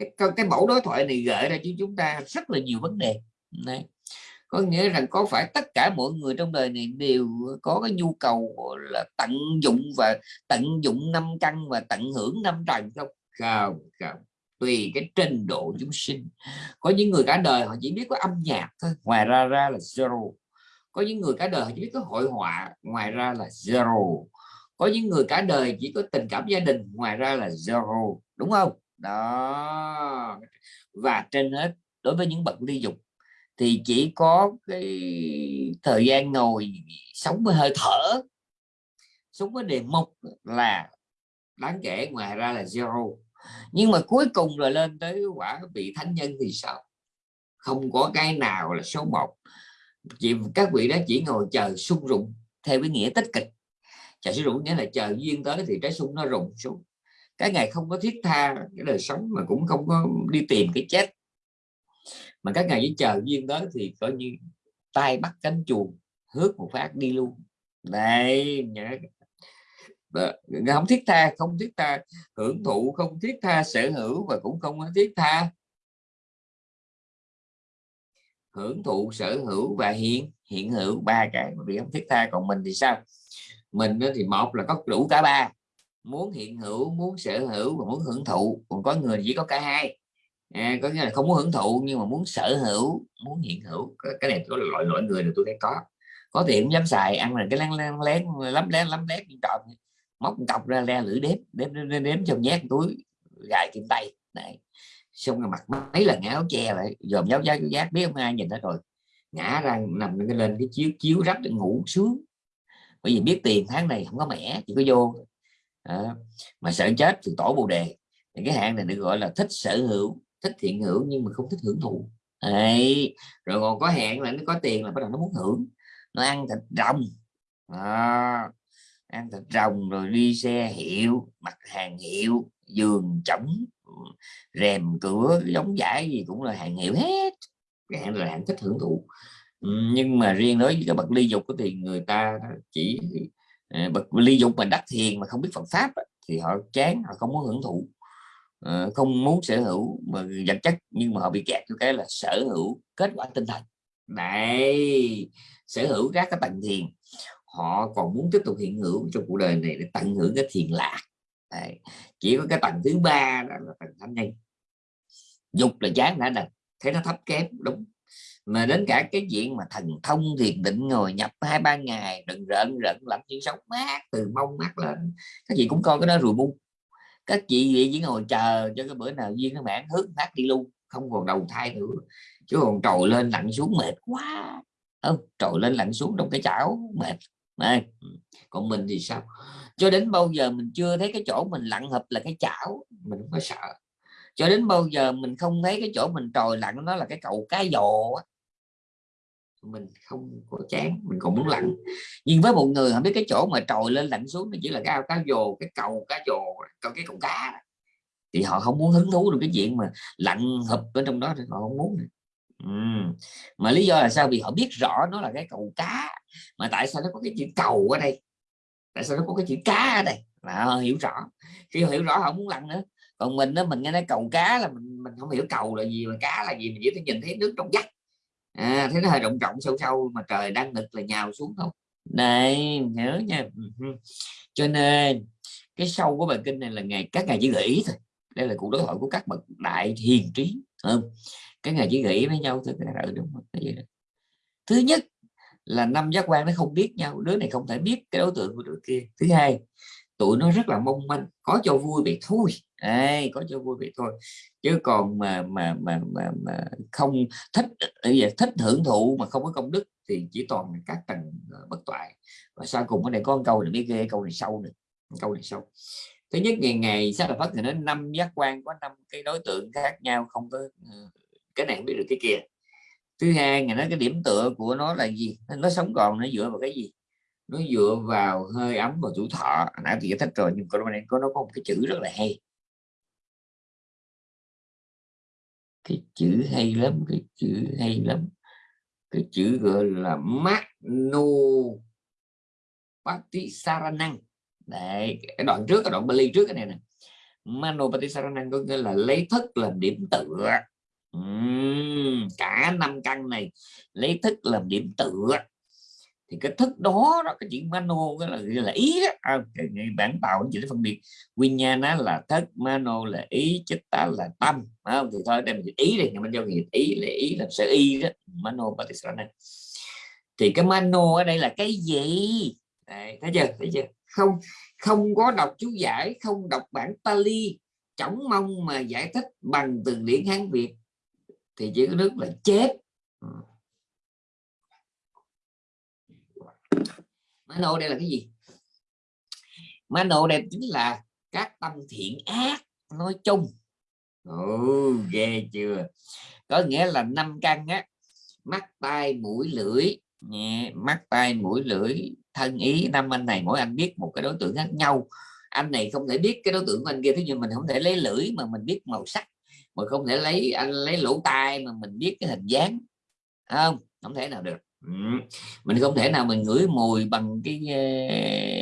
Speaker 1: cái cái mẫu đối thoại này gợi ra cho chúng ta rất là nhiều vấn đề. Này có nghĩa rằng có phải tất cả mọi người trong đời này đều có cái nhu cầu là tận dụng và tận dụng năm căn và tận hưởng năm trần không? Không không. Tùy cái trình độ chúng sinh. Có những người cả đời họ chỉ biết có âm nhạc thôi, ngoài ra ra là zero. Có những người cả đời họ chỉ biết có hội họa, ngoài ra là zero. Có những người cả đời chỉ có tình cảm gia đình, ngoài ra là zero. Đúng không? Đó. Và trên hết, đối với những bậc ly dục thì chỉ có cái thời gian ngồi sống với hơi thở. Sống với đề mục là đáng kể, ngoài ra là zero. Nhưng mà cuối cùng rồi lên tới quả vị thánh nhân thì sao? Không có cái nào là số một. Chỉ, các vị đó chỉ ngồi chờ sung rụng, theo cái nghĩa tích cực. Chờ sung rụng nghĩa là chờ duyên tới thì trái sung nó rụng xuống cái ngày không có thiết tha, cái đời sống mà cũng không có đi tìm cái chết. Mà các ngày chỉ chờ duyên tới thì coi như tay bắt cánh chuồng, hước một phát đi luôn. Đây, nhớ. Không thiết tha, không thiết tha. Hưởng thụ không thiết tha, sở hữu và cũng không có thiết tha. Hưởng thụ, sở hữu và hiện hiện hữu ba cái mà bị không thiết tha, còn mình thì sao? Mình thì một là có đủ cả ba muốn hiện hữu muốn sở hữu và muốn hưởng thụ. Còn có người chỉ có cả hai. À, có nghĩa là không muốn hưởng thụ nhưng mà muốn sở hữu muốn hiện hữu. Cái này có loại loại người là tôi thấy có. Có tiền cũng dám xài ăn là cái lén lén lén lắm lén lắm lén trộm. Móc cọc ra le lưỡi đếm đếm đếm, đếm trong nhét túi gài kim tay. Này xong rồi mặt mấy lần áo che lại dòm giáo giáo giác biết không ai nhìn thấy rồi. Ngã ra nằm lên cái chiếu chiếu rách ngủ sướng bởi vì biết tiền tháng này không có mẻ chỉ có vô à, mà sợ chết thì tổ bồ đề. Thì cái hạng này được gọi là thích sở hữu thích thiện hữu nhưng mà không thích hưởng thụ. Đấy. rồi còn có hẹn là nó có tiền là bắt đầu nó muốn hưởng. Nó ăn thịt rồng. À, ăn thịt rồng rồi đi xe hiệu mặt hàng hiệu giường chổng rèm cửa giống giải gì cũng là hàng hiệu hết. Cái hạng là hạng thích hưởng thụ. Nhưng mà riêng đối với các bậc ly dục thì người ta chỉ Ờ, ly dục mà đắc thiền mà không biết Phật pháp thì họ chán, họ không muốn hưởng thụ. Ờ, không muốn sở hữu mà vật chất, nhưng mà họ bị kẹt cái là sở hữu kết quả tinh thần. Này sở hữu các cái tầng thiền. Họ còn muốn tiếp tục hiện hữu trong cuộc đời này để tận hưởng cái thiền lạc. Đấy. chỉ có cái tầng thứ ba đó là tầng thánh nhân dục là chán đã đành, thấy nó thấp kém, đúng mà đến cả cái chuyện mà thần thông thiền định ngồi nhập hai, ba ngày đừng rợn rợn làm chuyện sống mát, từ mông mắt lên, các chị cũng coi cái đó rồi bu. Các chị vậy chỉ ngồi chờ cho cái bữa nào duyên các bạn hước phát đi luôn, không còn đầu thai nữa. Chứ còn trồi lên lặn xuống mệt quá. Không, trồi lên lặn xuống trong cái chảo, mệt. Này còn mình thì sao? Cho đến bao giờ mình chưa thấy cái chỗ mình lặn hợp là cái chảo, mình không có sợ. Cho đến bao giờ mình không thấy cái chỗ mình trồi lặn, nó là cái cầu cá dồ mình không có chán, mình còn muốn lặn nhưng với một người họ biết cái chỗ mà trồi lên lặn xuống nó chỉ là cái ao cá dồ cái cầu cá dồ còn cái cầu cá. Thì họ không muốn hứng thú được cái chuyện mà lặn hợp ở trong đó thì họ không muốn uhm. mà lý do là sao? Vì họ biết rõ nó là cái cầu cá, mà tại sao nó có cái chữ cầu ở đây? Tại sao nó có cái chữ cá ở đây? Là họ hiểu rõ. Khi họ hiểu rõ họ muốn lặn nữa. Còn mình đó mình nghe nói cầu cá là mình mình không hiểu cầu là gì, mà cá là gì, mình chỉ thấy nhìn thấy nước trong vắt à, thế nó hơi rộng rộng sâu sâu mà trời đang nghịch là nhào xuống không? Này nhớ nha. Ừ Cho nên cái sâu của bài kinh này là ngày các ngày chỉ gợi ý thôi. Đây là cuộc đối thoại của các bậc đại hiền trí không? Cái ngày chỉ nghĩ với nhau thôi. Cái ừ, đúng không? thứ nhất là năm giác quan nó không biết nhau đứa này không thể biết cái đối tượng của đứa kia. Thứ hai tụi nó rất là mong manh có cho vui vậy thôi. Ê, có cho vui vậy thôi. Chứ còn mà mà mà mà, mà không thích thích hưởng thụ mà không có công đức thì chỉ toàn các tầng ờ, bất toại. Và sau cùng ở đây có một câu này biết ghê câu này sâu nữa câu này sâu. Thứ nhất ngày ngày sát là phát thì nó năm giác quan có năm cái đối tượng khác nhau không có ờ, cái này không biết được cái kia. Thứ hai ngày nó cái điểm tựa của nó là gì? Nó sống còn nó dựa vào cái gì? Nó dựa vào hơi ấm và tuổi thọ. Nãy thì giải thích rồi nhưng có có nó có một cái chữ rất là hay. Cái chữ hay lắm cái chữ hay lắm. Cái chữ gọi là Magno Patisaranang đấy cái đoạn trước cái đoạn Bali trước cái này nè. Mano Patisaranang có nghĩa là lấy thức làm điểm tựa. Uhm, cả năm căn này lấy thức làm điểm tựa thì cái thức đó đó cái chuyện mano cái là là ý đó. À, bản tạo chỉ phân biệt. Nguyên nhân nó là thức mano là ý chích ta là tâm. Không? thì thôi đem ý đi mình giao nghiệp. Ý là ý là sở y đó. Mano patisana thì cái mano ở đây là cái gì? Đấy, thấy chưa? Thấy chưa? Không không có đọc chú giải không đọc bản Pali chẳng mong mà giải thích bằng từ điển Hán Việt. Thì chỉ có nước là chết. Ừ. mano đây là cái gì? Mano đây chính là các tâm thiện ác nói chung. Ồ, ghê chưa? Có nghĩa là năm căn á mắt tai mũi lưỡi. Nhẹ mắt tai mũi lưỡi thân ý. Năm anh này mỗi anh biết một cái đối tượng khác nhau. Anh này không thể biết cái đối tượng của anh kia thế nhưng mình không thể lấy lưỡi mà mình biết màu sắc. Mà không thể lấy anh lấy lỗ tai mà mình biết cái hình dáng. Không không thể nào được mình không thể nào mình ngửi mùi bằng cái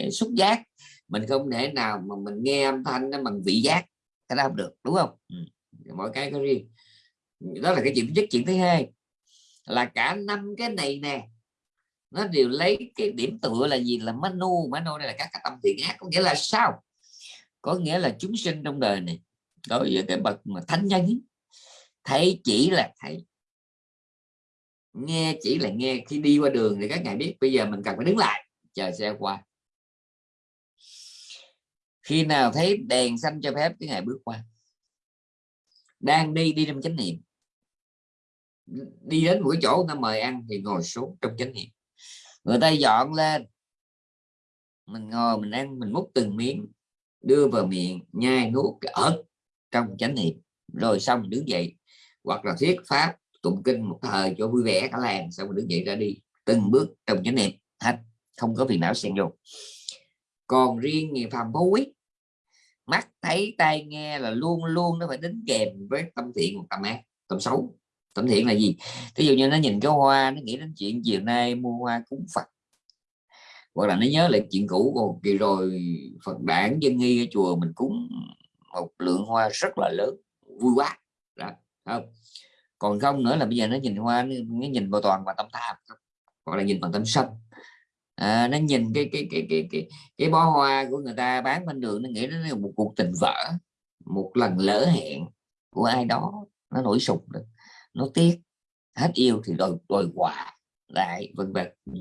Speaker 1: uh, xúc giác. Mình không thể nào mà mình nghe âm thanh nó bằng vị giác. Cái đó không được đúng không? Ừ. mỗi cái có riêng. Đó là cái chuyện nhất. Chuyện thứ hai là cả năm cái này nè nó đều lấy cái điểm tựa là gì? Là manu. Manu đây là các cái tâm thiện ác. Có nghĩa là sao? Có nghĩa là chúng sinh trong đời này đối với cái bậc mà thánh nhân thấy chỉ là thấy nghe chỉ là nghe khi đi qua đường thì các ngài biết, bây giờ mình cần phải đứng lại, chờ xe qua. Khi nào thấy đèn xanh cho phép, cái ngày bước qua. Đang đi đi trong chánh niệm. Đi đến mỗi chỗ, người ta mời ăn thì ngồi xuống trong chánh niệm. Người ta dọn lên. Mình ngồi, mình ăn, mình múc từng miếng, đưa vào miệng, nhai nuốt cái ớt trong chánh niệm. Rồi xong đứng dậy. Hoặc là thuyết pháp tụng kinh một thời cho vui vẻ cả làng. Xong rồi đứng dậy ra đi, từng bước trong chánh niệm, hết, không có phiền não xen vô. Còn riêng người phàm vô quý mắt thấy tai nghe là luôn luôn nó phải đính kèm với tâm thiện tâm ác, tâm xấu. Tâm thiện là gì? Ví dụ như nó nhìn cái hoa, nó nghĩ đến chuyện chiều nay mua hoa cúng phật. Hoặc là nó nhớ lại chuyện cũ còn kỳ rồi, phật đản dân nghi ở chùa mình cúng một lượng hoa rất là lớn, vui quá. Đó không? Còn không nữa là bây giờ nó nhìn hoa nó, nhìn vào toàn và tâm tham gọi là nhìn bằng tâm sân. À, nó nhìn cái cái cái cái cái cái bó hoa của người ta bán bên đường nó nghĩ nó là một cuộc tình vỡ một lần lỡ hẹn của ai đó nó nổi sụp được nó tiếc hết yêu thì đòi đòi quà lại vân vân. Ừ.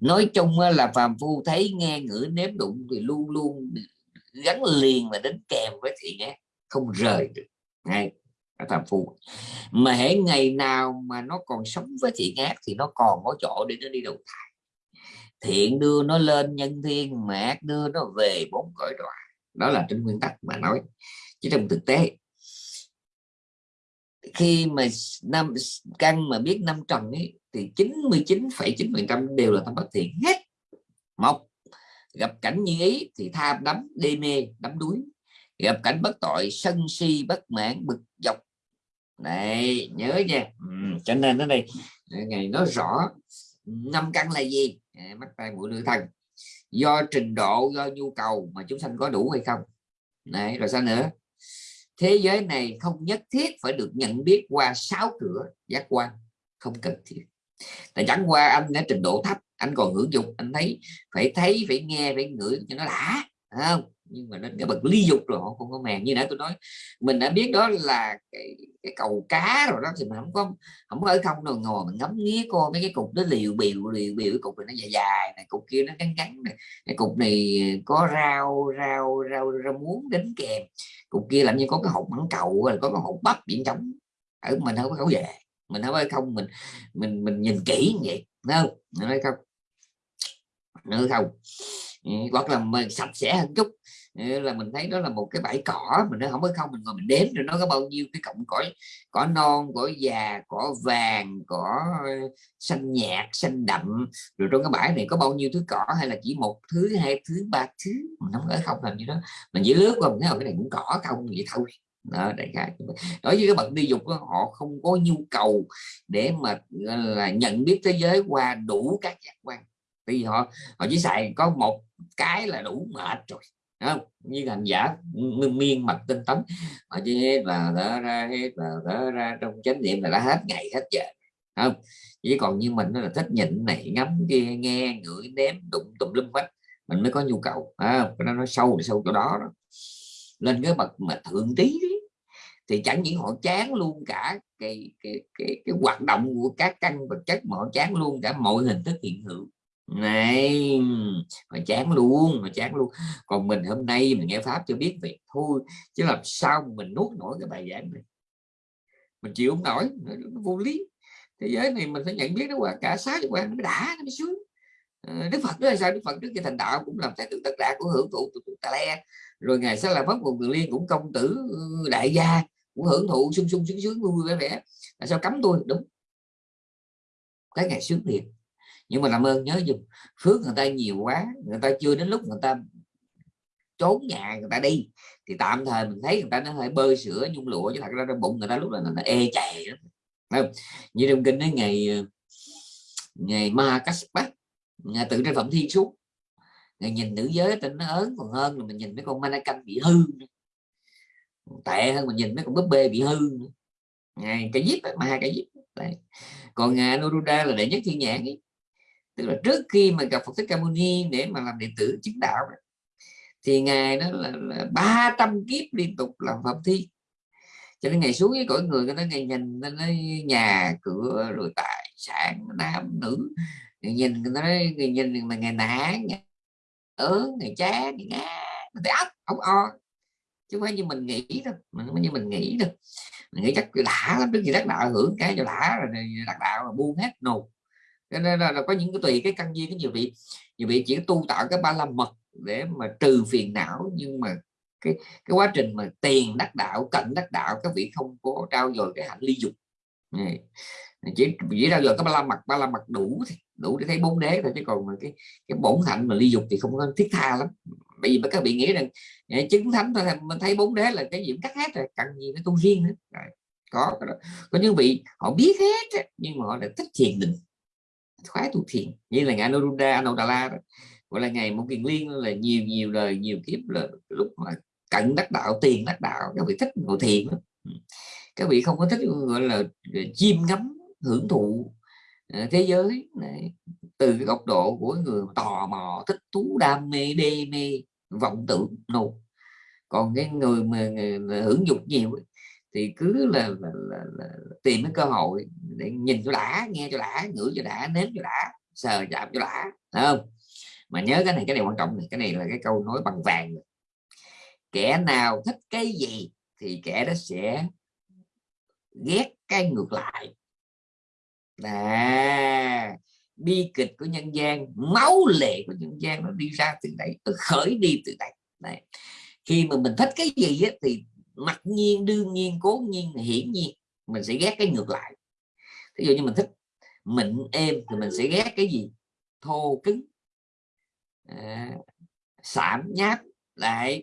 Speaker 1: Nói chung là phàm phu thấy nghe ngửi nếm đụng thì luôn luôn gắn liền và đến kèm với thì nghe không rời được. Ngay tham phu. Mà hễ ngày nào mà nó còn sống với thiện ác thì nó còn có chỗ để nó đi đầu thai. Thiện đưa nó lên nhân thiên mà ác đưa nó về bốn cõi đọa đó là trên nguyên tắc mà nói. Chứ trong thực tế khi mà năm căn mà biết năm trần ấy thì 99,9 trăm đều là tâm bất thiện hết. Một gặp cảnh như ý thì tham đắm đê mê đắm đuối gặp cảnh bất tội sân si bất mãn bực dọc. Này nhớ nha. Ừ, cho nên ở đây ngày nói rõ năm căn là gì? À, mắt tay mũi lưỡi thân. Do trình độ do nhu cầu mà chúng sanh có đủ hay không? Này rồi sao nữa? Thế giới này không nhất thiết phải được nhận biết qua sáu cửa giác quan. Không cần thiết. Tại chẳng qua anh đã trình độ thấp anh còn hưởng dụng anh thấy phải thấy phải nghe phải ngửi cho nó đã không? Nhưng mà đến cái bậc ly dục rồi họ không có màng. Như nãy tôi nói mình đã biết đó là cái, cái cầu cá rồi đó thì mình không có không có ở không đâu. Ngồi mình ngắm nghía coi mấy cái cục nó liều biểu liều biểu cái cục này nó dài dài này cục kia nó cắn cắn này. Cái cục này có rau rau rau rau muống đính kèm. Cục kia làm như có cái hộp mảng cầu rồi có cái hộp bắp biển trống. Ở mình không có khẩu về mình không có không mình mình mình nhìn kỹ như vậy không? Nói không nữa không. Ừ, hoặc là mình sạch sẽ hơn chút. Ờ, là mình thấy đó là một cái bãi cỏ mình nó không có không mình ngồi mình đếm rồi nó có bao nhiêu cái cọng cỏ cỏ non cỏ già cỏ vàng cỏ ờ, xanh nhạt xanh đậm. Rồi trong cái bãi này có bao nhiêu thứ cỏ hay là chỉ một thứ hai thứ ba thứ? Mình không có không làm như đó. Mình chỉ lướt qua mình thấy ờ, cái này cũng cỏ không vậy thôi. Đó đại khái đối với các bậc đi dục đó, họ không có nhu cầu để mà là nhận biết thế giới qua đủ các giác quan. Vì họ họ chỉ xài có một cái là đủ mệt rồi không? Như hành giả miên mặt tinh tấn. Họ chỉ hết vào thở ra hết vào thở ra trong chánh niệm là đã hết ngày hết giờ không? Chỉ còn như mình nó là thích nhịn này ngắm kia nghe ngửi ném đụng tùm lum hết. Mình mới có nhu cầu à, nó nói sâu sâu chỗ đó, đó. Lên cái bậc mà thượng tí thì chẳng những họ chán luôn cả cái cái cái, cái hoạt động của các căn vật chất mà họ chán luôn cả mọi hình thức hiện hữu này, mà chán luôn, mà chán luôn. Còn mình hôm nay mình nghe pháp cho biết việc thôi, chứ làm sao mình nuốt nổi cái bài giảng này? Mình chịu không nổi, nó vô lý. Thế giới này mình phải nhận biết nó qua cả sáu quan nó mới đã, nó mới sướng ờ, Đức Phật đó là sao? Đức Phật trước khi thành đạo cũng làm thái tử tất cả của hưởng thụ tà le. Rồi ngày sau là pháp một người liên cũng công tử ừ, đại gia cũng hưởng thụ sung sung sướng sướng vui vẻ vẻ. Là sao cấm tôi? Đúng. Cái ngày sướng thiệt nhưng mà làm ơn nhớ dùng. Phước người ta nhiều quá, người ta chưa đến lúc người ta trốn nhà người ta đi, thì tạm thời mình thấy người ta nó hơi bơi sữa, nhung lụa, chứ thật ra trong bụng người ta lúc là nó ê chày không? như trong kinh nói ngày ờ, ngày ma Kaspat ngày tự trên phẩm thiên xuống, ngày nhìn nữ giới tình nó ớn còn hơn là mình nhìn mấy con mannequin bị hư tệ hơn mình nhìn mấy con búp bê bị hư ngày cái díp mà hai cái díp Đấy. còn à, ngài Anuruddha là đệ nhất thiên nhãn ấy tức là trước khi mà gặp Phật Thích Ca Mâu Ni để mà làm đệ tử chứng đạo thì ngài đó là, là 300 kiếp liên tục làm phạm thi. Cho nên ngày xuống với cõi người người ta ngày nhìn nó nhà cửa rồi tài sản nam nữ. Người nhìn người ta nói người nhìn mà ngày nã ngày ớn ngày chá ngày ngá người ta ấp ốc o. Chứ không phải như mình nghĩ đâu mình không như mình nghĩ đâu. Mình nghĩ chắc đã lắm trước khi đắc đạo hưởng cái cho đã rồi đắc đạo là buông hết nộp cho nên là, là có những cái tùy cái căn duyên cái nhiều vị nhiều vị chỉ tu tạo cái ba la mật để mà trừ phiền não nhưng mà cái cái quá trình mà tiền đắc đạo cận đắc đạo các vị không có trao dồi cái hạnh ly dục này. chỉ chỉ trao dồi cái ba la mật ba la mật đủ thì đủ để thấy bốn đế thôi chứ còn mà cái cái bổn hạnh mà ly dục thì không có thiết tha lắm bởi vì các vị nghĩ rằng chứng thánh thôi mình thấy bốn đế là cái gì cũng cắt hết rồi cần gì phải tu riêng nữa rồi. có có những vị họ biết hết nhưng mà họ lại thích thiền định khoái tu thiền, như là ngài Anuruddha Anodala đó gọi là ngày một kiền liên là nhiều nhiều đời, nhiều kiếp là lúc mà cận đắc đạo, tiền đắc đạo, các vị thích ngồi thiền đó. Các vị không có thích, gọi là ờ, chiêm ngắm hưởng thụ ờ, thế giới này. từ cái góc độ của người tò mò, thích thú, đam mê, đê mê, vọng tưởng nụ còn cái người mà hưởng dục nhiều thì cứ là, là, là, là tìm cái cơ hội để nhìn cho đã nghe cho đã ngửi cho đã nếm cho đã sờ chạm cho đã Thấy không? Mà nhớ cái này cái này quan trọng này cái này là cái câu nói bằng vàng kẻ nào thích cái gì thì kẻ đó sẽ ghét cái ngược lại. À bi kịch của nhân gian máu lệ của nhân gian nó đi ra từ đấy từ khởi đi từ đây. Này khi mà mình thích cái gì ấy, thì mặc nhiên đương nhiên cố nhiên hiển nhiên mình sẽ ghét cái ngược lại. Ví dụ như mình thích mịn êm thì mình sẽ ghét cái gì? Thô cứng à, sạm nháp lại.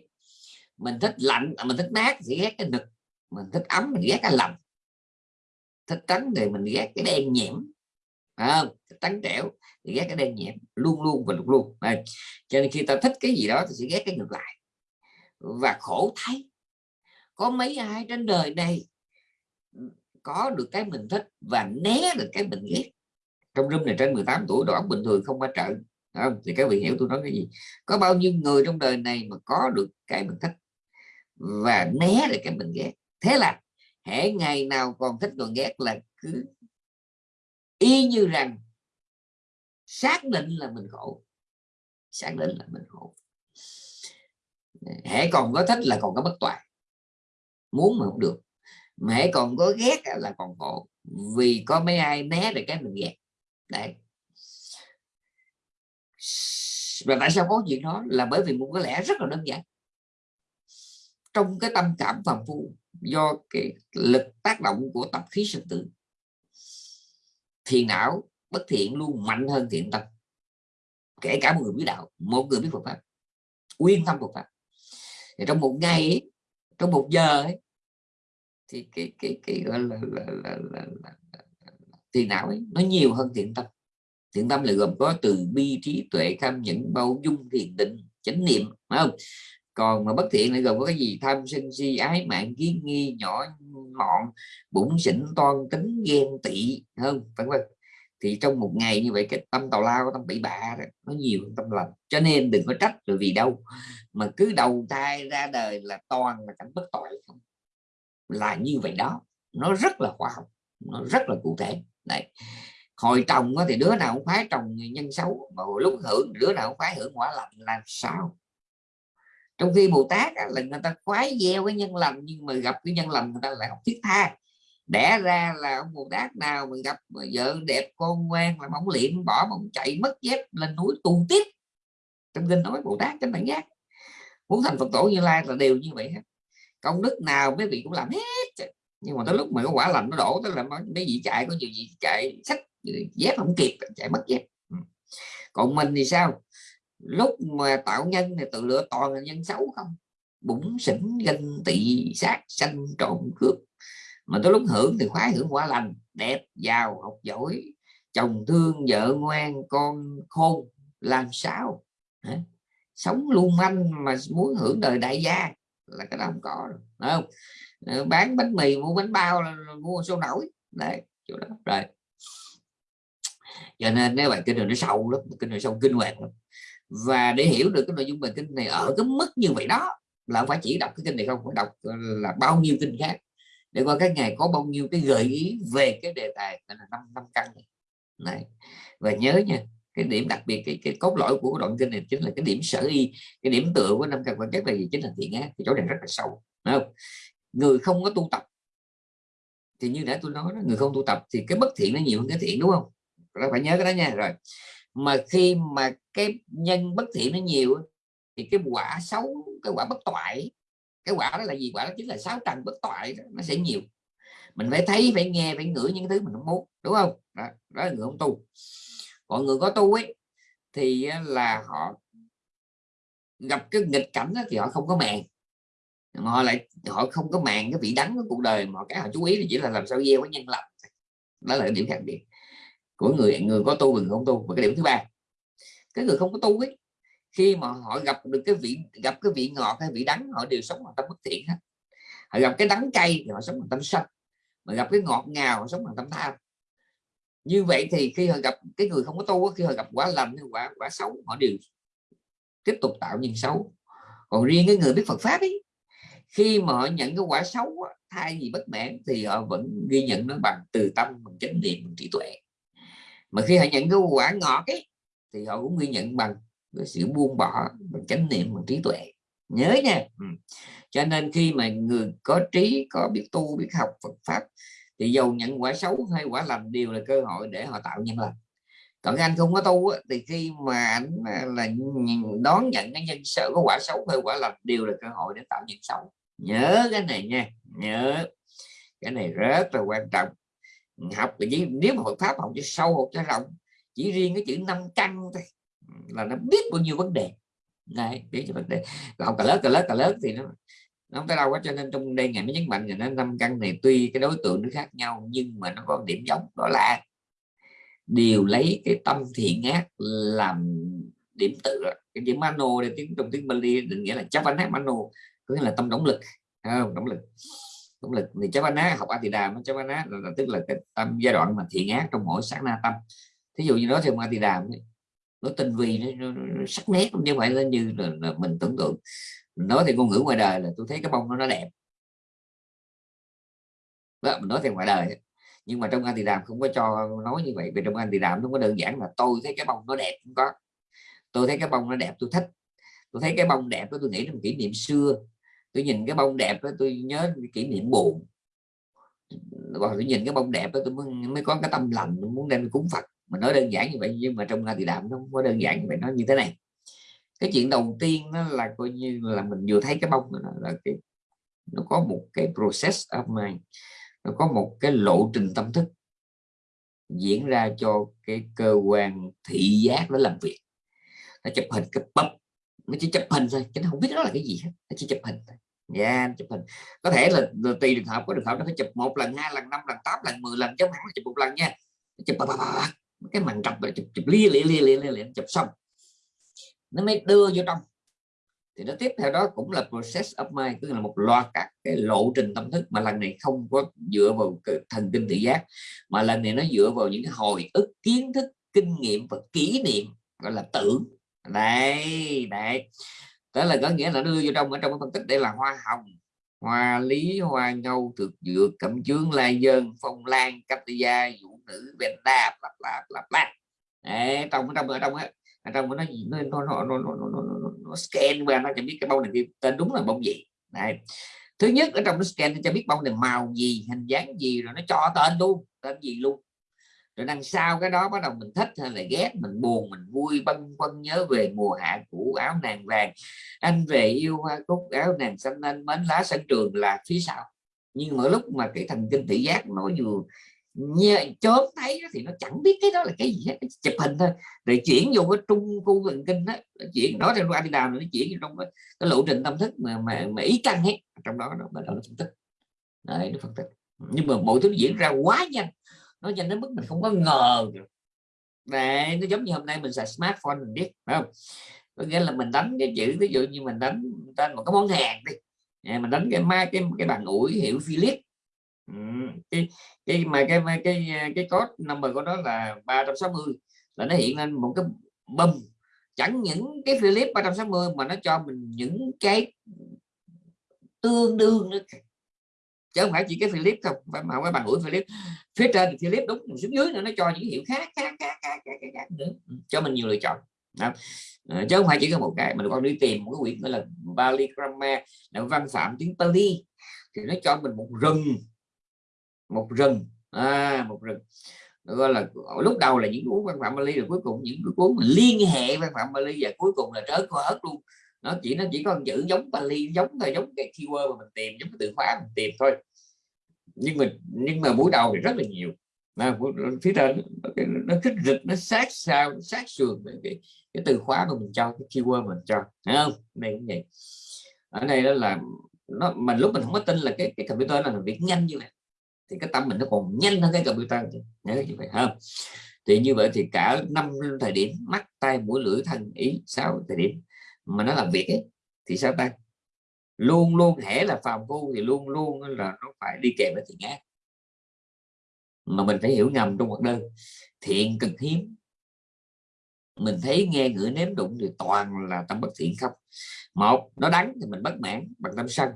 Speaker 1: Mình thích lạnh à, mình thích mát thì ghét cái nực. Mình thích ấm mình ghét cái lạnh thích trắng thì mình ghét cái đen nhiễm à, thích trắng trẻo thì ghét cái đen nhiễm luôn luôn và luôn luôn. À, cho nên khi ta thích cái gì đó thì sẽ ghét cái ngược lại. Và khổ thấy có mấy ai trên đời này có được cái mình thích và né được cái mình ghét. Trong room này trên 18 tuổi đầu óc bình thường không qua trận không? thì các vị hiểu tôi nói cái gì? Có bao nhiêu người trong đời này mà có được cái mình thích và né được cái mình ghét? Thế là hễ ngày nào còn thích còn ghét là cứ y như rằng xác định là mình khổ. Xác định là mình khổ. Hễ còn có thích là còn có bất toàn muốn mà không được. Mà còn có ghét là còn khổ vì có mấy ai né được cái mình ghét. Đấy. Và tại sao có chuyện đó? Là bởi vì một cái lẽ rất là đơn giản. Trong cái tâm cảm phàm phu do cái lực tác động của tập khí sinh tử thì não bất thiện luôn mạnh hơn thiện tâm. Kể cả một người biết đạo một người biết Phật pháp uyên tâm Phật pháp. Thì trong một ngày ấy, trong một giờ ấy, thì cái cái cái gọi là, là, là, là, là, là não ấy, nó nhiều hơn thiện tâm. Thiện tâm là gồm có từ bi trí tuệ tham nhẫn bao dung thiền định chánh niệm phải không? Còn mà bất thiện lại gồm có cái gì? Tham sân si ái mạng kiến nghi nhỏ mọn bụng xỉn toan tính ghen tị hơn vân vân. Thì trong một ngày như vậy cái tâm tào lao tâm bị bạ nó nhiều hơn tâm lành. Cho nên đừng có trách rồi vì đâu mà cứ đầu thai ra đời là toàn là cảnh bất tội không? Là như vậy đó. Nó rất là khoa học, nó rất là cụ thể. Đấy. Hồi trồng thì đứa nào cũng phái trồng nhân xấu, mà hồi lúc hưởng đứa nào cũng phái hưởng quả lành làm sao? Trong khi bồ tát là người ta khoái gieo cái nhân lành, nhưng mà gặp cái nhân lành người ta lại học thiết tha. Đẻ ra là ông bồ tát nào mà gặp vợ đẹp con ngoan là mỏng liệm, bỏ mong chạy mất dép lên núi tu tiếp. Trong kinh nói bồ tát trên bản giác. Muốn thành phật tổ như lai là đều như vậy hết công đức nào mấy vị cũng làm hết nhưng mà tới lúc mà cái quả lành nó đổ tới là mấy vị chạy, có nhiều gì chạy sách dép không kịp, chạy mất dép. Ừ. Còn mình thì sao? Lúc mà tạo nhân thì tự lựa toàn là nhân xấu không? Bụng sỉnh ganh tị sát sanh trộm cướp. Mà tới lúc hưởng thì khoái hưởng quả lành, đẹp, giàu, học giỏi, chồng thương, vợ ngoan, con khôn, làm sao? Hả? sống lưu manh mà muốn hưởng đời đại gia là cái đó không có rồi không? Bán bánh mì, mua bánh bao mua số nổi. Đấy, chỗ đó, rồi. Cho nên nếu bài kinh này nó sâu lắm, kinh này sâu kinh hoàng lắm. Và để hiểu được cái nội dung bài kinh này ở cái mức như vậy đó, là không phải chỉ đọc cái kinh này không, phải đọc là, bao nhiêu kinh khác. Để coi các ngày có bao nhiêu cái gợi ý về cái đề tài là, năm năm căn này. này, và nhớ nha cái điểm đặc biệt cái, cái cốt lõi của đoạn kinh này chính là cái điểm sở y cái điểm tựa của năm căn quan chất là gì chính là thiện ác thì chỗ này rất là sâu không? Người không có tu tập thì như đã tôi nói đó, người không tu tập thì cái bất thiện nó nhiều hơn cái thiện đúng không? Các phải nhớ cái đó nha rồi. Mà khi mà cái nhân bất thiện nó nhiều thì cái quả xấu cái quả bất toại cái quả đó là gì? Quả đó chính là sáu trần bất toại đó, nó sẽ nhiều. Mình phải thấy phải nghe phải ngửi những thứ mình không muốn đúng không? Đó, đó là người không tu mọi người có tu ấy thì là họ gặp cái nghịch cảnh đó, thì họ không có màng. Họ lại họ không có màng cái vị đắng của cuộc đời mà cái họ chú ý thì chỉ là làm sao gieo cái nhân lành đó là cái điểm khác biệt của người người có tu và người không tu. Và cái điểm thứ ba cái người không có tu ấy khi mà họ gặp được cái vị gặp cái vị ngọt hay vị đắng họ đều sống bằng tâm bất thiện hết. Họ gặp cái đắng cay thì họ sống bằng tâm sân mà gặp cái ngọt ngào họ sống bằng tâm tham như vậy thì khi họ gặp cái người không có tu khi họ gặp quả lành, quả quả xấu, họ đều tiếp tục tạo nhân xấu. Còn riêng cái người biết Phật pháp ấy, khi mà họ nhận cái quả xấu thay vì bất mãn thì họ vẫn ghi nhận nó bằng từ tâm, bằng chánh niệm, bằng trí tuệ. Mà khi họ nhận cái quả ngọt ấy, thì họ cũng ghi nhận bằng cái sự buông bỏ, bằng chánh niệm, bằng trí tuệ. Nhớ nha. Ừ. cho nên khi mà người có trí, có biết tu, biết học Phật pháp thì dù nhận quả xấu hay quả lành đều là cơ hội để họ tạo nhân lành. Còn anh không có tu thì khi mà anh là đón nhận cái nhân sợ có quả xấu hay quả lành đều là cơ hội để tạo nhân xấu. Nhớ cái này nha, nhớ cái này rất là quan trọng. Học thì nếu mà Phật pháp học cho sâu, học cho rộng, chỉ riêng cái chữ năm căn thôi, là nó biết bao nhiêu vấn đề. Này biết cho vấn đề. Học cả lớp cả lớp cả lớp thì nó nó không tới đâu quá cho nên trong đây ngày mới nhấn mạnh là nó năm căn này tuy cái đối tượng nó khác nhau nhưng mà nó có điểm giống đó là đều lấy cái tâm thiện ác làm điểm tựa. Cái chữ mano để tiếng trong tiếng Bali định nghĩa là chavana mano có nghĩa là tâm động lực không? Động lực. Động lực thì chavana học atidam chavana là, là tức là cái tâm giai đoạn mà thiện ác trong mỗi sáng na tâm. Thí dụ như đó thì Atida nó tinh vi nó, nó, nó sắc nét chứ như vậy lên như là, là mình tưởng tượng nói thì ngôn ngữ ngoài đời là tôi thấy cái bông nó nó đẹp. Đó, mình nói theo ngoài đời. Nhưng mà trong anh thì đàm không có cho nói như vậy vì trong anh thì đàm nó có đơn giản là tôi thấy cái bông nó đẹp cũng có. Tôi thấy cái bông nó đẹp tôi thích. Tôi thấy cái bông đẹp đó tôi nghĩ là kỷ niệm xưa. Tôi nhìn cái bông đẹp đó tôi nhớ kỷ niệm buồn. Hoặc tôi nhìn cái bông đẹp đó tôi mới, mới có cái tâm lành muốn đem cúng Phật. Mà nói đơn giản như vậy nhưng mà trong anti đàm nó không có đơn giản như vậy nó như thế này cái chuyện đầu tiên nó là coi như là mình vừa thấy cái bông là, là cái nó có một cái process of mind nó có một cái lộ trình tâm thức diễn ra cho cái cơ quan thị giác nó làm việc. Nó chụp hình cái bắp nó chỉ chụp hình thôi chứ nó không biết đó là cái gì hết nó chỉ chụp hình thôi. Dạ, yeah, chụp hình. Có thể là, là tùy trường hợp có trường hợp nó phải chụp một lần hai lần năm lần tám lần mười lần chứ không chụp một lần nha. Chụp bà, bà, bà, cái màn trập chụp chụp lia lia lia lia lia chụp xong nó mới đưa vô trong. Thì nó tiếp theo đó cũng là process of mind, tức là một loạt các cái lộ trình tâm thức mà lần này không có dựa vào thần kinh thị giác, mà lần này nó dựa vào những cái hồi ức, kiến thức, kinh nghiệm và kỷ niệm, gọi là tưởng. Đây đây đó là có nghĩa là đưa vô trong, ở trong cái phân tích đây là hoa hồng, hoa lý, hoa ngâu thực dược, cẩm chướng, lai dơn, phong lan cách gia vũ nữ bên đa lặp lặp lặp lặp trong trong, ở trong á ở trong nó nó nó nó nó, nó, nó, nó, nó scan qua nó cho biết cái bông này tên đúng là bông gì. Này thứ nhất ở trong nó scan nó cho biết bông này màu gì hình dáng gì rồi nó cho tên luôn tên gì luôn. Rồi đằng sau cái đó bắt đầu mình thích hay là ghét mình buồn mình vui băn khoăn nhớ về mùa hạ cũ áo nàng vàng. Anh về yêu hoa cúc áo nàng xanh anh mến lá sân trường là phía sau. Nhưng mà lúc mà cái thần kinh thị giác nó vừa chớm thấy thì nó chẳng biết cái đó là cái gì hết chụp hình thôi. Rồi chuyển vô cái trung khu thần kinh đó chuyển đó theo đi đào nó chuyển trong cái, cái lộ trình tâm thức mà mà, mà ý căn hết trong đó nó bắt đầu nó phân tích. Đấy nó phân tích. Nhưng mà mọi thứ diễn ra quá nhanh. Nó nhanh đến mức mình không có ngờ này đấy nó giống như hôm nay mình xài smartphone mình biết phải không? Có nghĩa là mình đánh cái chữ ví dụ như mình đánh tên một cái món hàng đi. Dạ, mình đánh cái mai cái cái bàn ủi hiệu Philip cái cái mà cái cái cái, cái code number của nó là 360 là nó hiện lên một cái bum chẳng những cái Philip 360 mà nó cho mình những cái tương đương nữa. Chứ không phải chỉ cái Philip không phải mà cái bằng mũi Philip. Phía trên thì Philip đúng xuống dưới nữa nó cho những hiệu khác khác khác khác, khác, khác, khác nữa. Cho mình nhiều lựa chọn. Đó. Ờ, chứ không phải chỉ có một cái mình còn đi tìm một cái quyển gọi là Bali Grammar là văn phạm tiếng Pali. Thì nó cho mình một rừng một rừng. À, một rừng. Gọi là lúc đầu là những cuốn văn phạm Bali rồi cuối cùng những cái cuốn liên hệ văn phạm Bali và cuối cùng là trớ hết luôn. Nó chỉ nó chỉ có chữ giống Bali giống thôi giống cái keyword mà mình tìm giống cái từ khóa mình tìm thôi. Nhưng mà nhưng mà buổi đầu thì rất là nhiều. Mà phía trên nó, nó kích rịch nó sát sao sát sườn cái, cái từ khóa mà mình cho cái keyword mình cho. Thấy không? Đây cũng vậy. Ở đây đó là nó mình lúc mình không có tin là cái cái computer là làm việc nhanh như vậy thì cái tâm mình nó còn nhanh hơn cái computer nhớ như vậy, không? Thì như vậy thì cả năm thời điểm, mắt tay mũi, lưỡi, thân, ý, sáu thời điểm mà nó làm việc ấy, thì sao ta? Luôn luôn hễ là phàm phu thì luôn luôn là nó phải đi kèm với thiện ác. Mà mình phải hiểu ngầm trong một đơn thiện cực hiếm. Mình thấy nghe ngửi nếm đụng thì toàn là tâm bất thiện không. Một, nó đắng thì mình bất mãn bằng tâm sân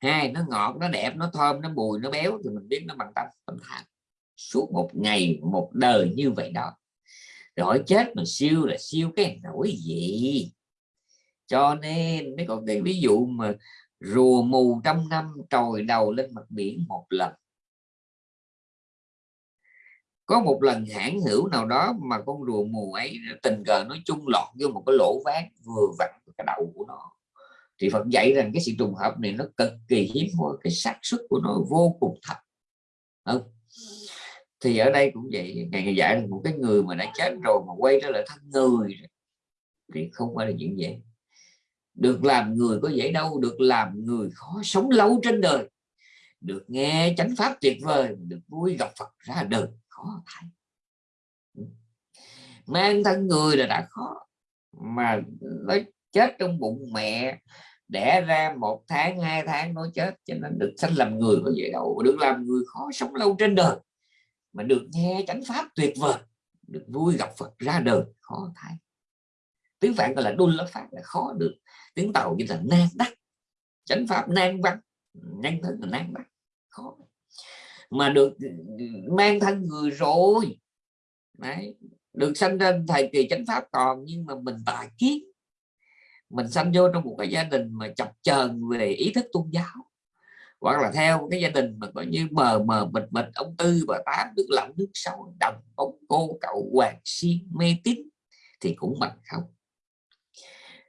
Speaker 1: hai, nó ngọt, nó đẹp, nó thơm, nó bùi nó béo, thì mình biết nó bằng tâm tâm tham suốt một ngày, một đời như vậy đó. Rồi chết mà siêu là siêu cái nỗi gì? Cho nên, mấy con cái ví dụ mà rùa mù trăm năm trồi đầu lên mặt biển một lần. Có một lần hãng hữu nào đó mà con rùa mù ấy tình cờ nó chung lọt vô một cái lỗ ván vừa vặn cái đầu của nó thì Phật dạy rằng cái sự trùng hợp này nó cực kỳ hiếm hoi, cái xác suất của nó vô cùng thấp. Không? Thì ở đây cũng vậy, ngày ngày dạy là một cái người mà đã chết rồi mà quay trở lại thân người thì không phải là chuyện dễ. được làm người có dễ đâu, được làm người khó sống lâu trên đời. Được nghe chánh pháp tuyệt vời, được vui gặp Phật ra đời, khó thay. Mang thân người là đã khó, mà nó chết trong bụng mẹ đẻ ra một tháng, hai tháng nó chết, cho nên được sanh làm người có vậy đâu được làm người khó sống lâu trên đời. Mà được nghe chánh pháp tuyệt vời, được vui gặp Phật ra đời, khó thay. Tiếng phạn gọi là đun lá phát là khó được. Tiếng tàu như là nan đắc. Chánh pháp nan văn nhân thân là nan đắc, khó. Mà được mang thân người rồi, Đấy. được sanh ra thời kỳ chánh pháp còn, nhưng mà mình tài kiến mình sanh vô trong một cái gia đình mà chập chờn về ý thức tôn giáo. Hoặc là theo cái gia đình mà coi như mờ mờ mịt mịt, ông tư bà tám nước lặng nước sâu, đồng bóng cô, cậu hoàng si, mê tín, thì cũng bằng không?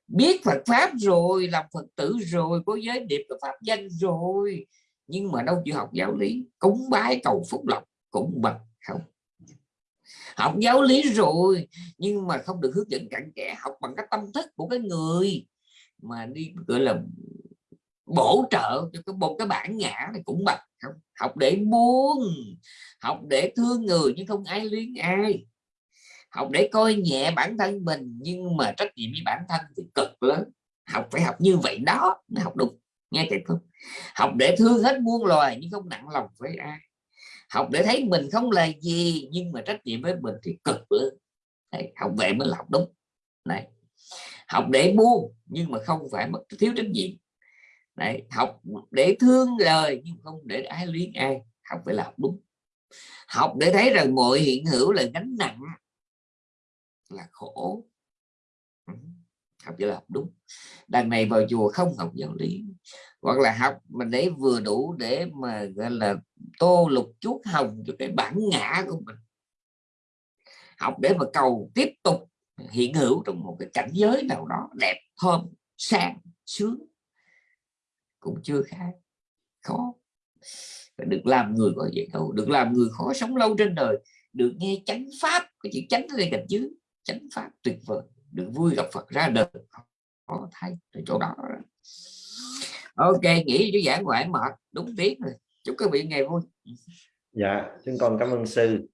Speaker 1: Biết Phật pháp rồi, làm Phật tử rồi, có giới điệp và pháp danh rồi, nhưng mà đâu chịu học giáo lý, cúng bái cầu phúc lộc cũng bằng không? Học giáo lý rồi, nhưng mà không được hướng dẫn cặn kẽ, học bằng cái tâm thức của cái người mà đi, gọi là, bổ trợ cho cái một cái bản ngã này cũng bằng. Không, học để buông, học để thương người nhưng không ai luyến ai. Học để coi nhẹ bản thân mình nhưng mà trách nhiệm với bản thân thì cực lớn. Học phải học như vậy đó mới học đúng nghe kịp không học để thương hết muôn loài nhưng không nặng lòng với ai học để thấy mình không là gì nhưng mà trách nhiệm với mình thì cực lớn Đấy, học vậy mới là học đúng. Này học để buông nhưng mà không phải mất thiếu trách nhiệm. Đấy, học để thương lời nhưng không để ái luyến ai. Học phải là học đúng. Học để thấy rằng mọi hiện hữu là gánh nặng là khổ học chỉ là học đúng. Đằng này vào chùa không học giáo lý. Hoặc là học mình để vừa đủ để mà, gọi là, tô lục chuốt hồng cho cái bản ngã của mình. Học để mà cầu tiếp tục hiện hữu trong một cái cảnh giới nào đó đẹp, thơm, sang, sướng. Cũng chưa khác khó. Được làm người gọi vậy đâu được làm người khó sống lâu trên đời, được nghe chánh pháp, cái chữ chánh ở đây cạnh dưới, chánh pháp tuyệt vời được vui gặp Phật ra đời. Có thấy ở chỗ đó ok nghĩ cho giảng ngoại mệt đúng tiếng rồi. Chúc các vị ngày vui.
Speaker 3: Dạ chúng con cảm ơn sư.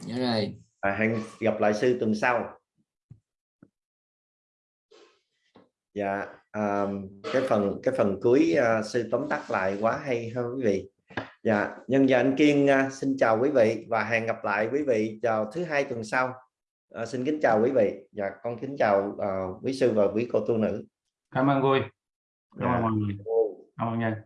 Speaker 1: Dạ rồi.
Speaker 3: À, hẹn gặp lại sư tuần sau. Dạ um, cái phần cái phần cuối uh, sư tóm tắt lại quá hay hơn quý vị. Dạ nhân giờ anh kiên uh, xin chào quý vị và hẹn gặp lại quý vị vào thứ hai tuần sau uh, xin kính chào quý vị. Dạ con kính chào uh, quý sư và quý cô tu nữ.
Speaker 2: Cảm ơn vui
Speaker 3: dạ.
Speaker 2: cảm ơn mọi người. Cảm ơn nha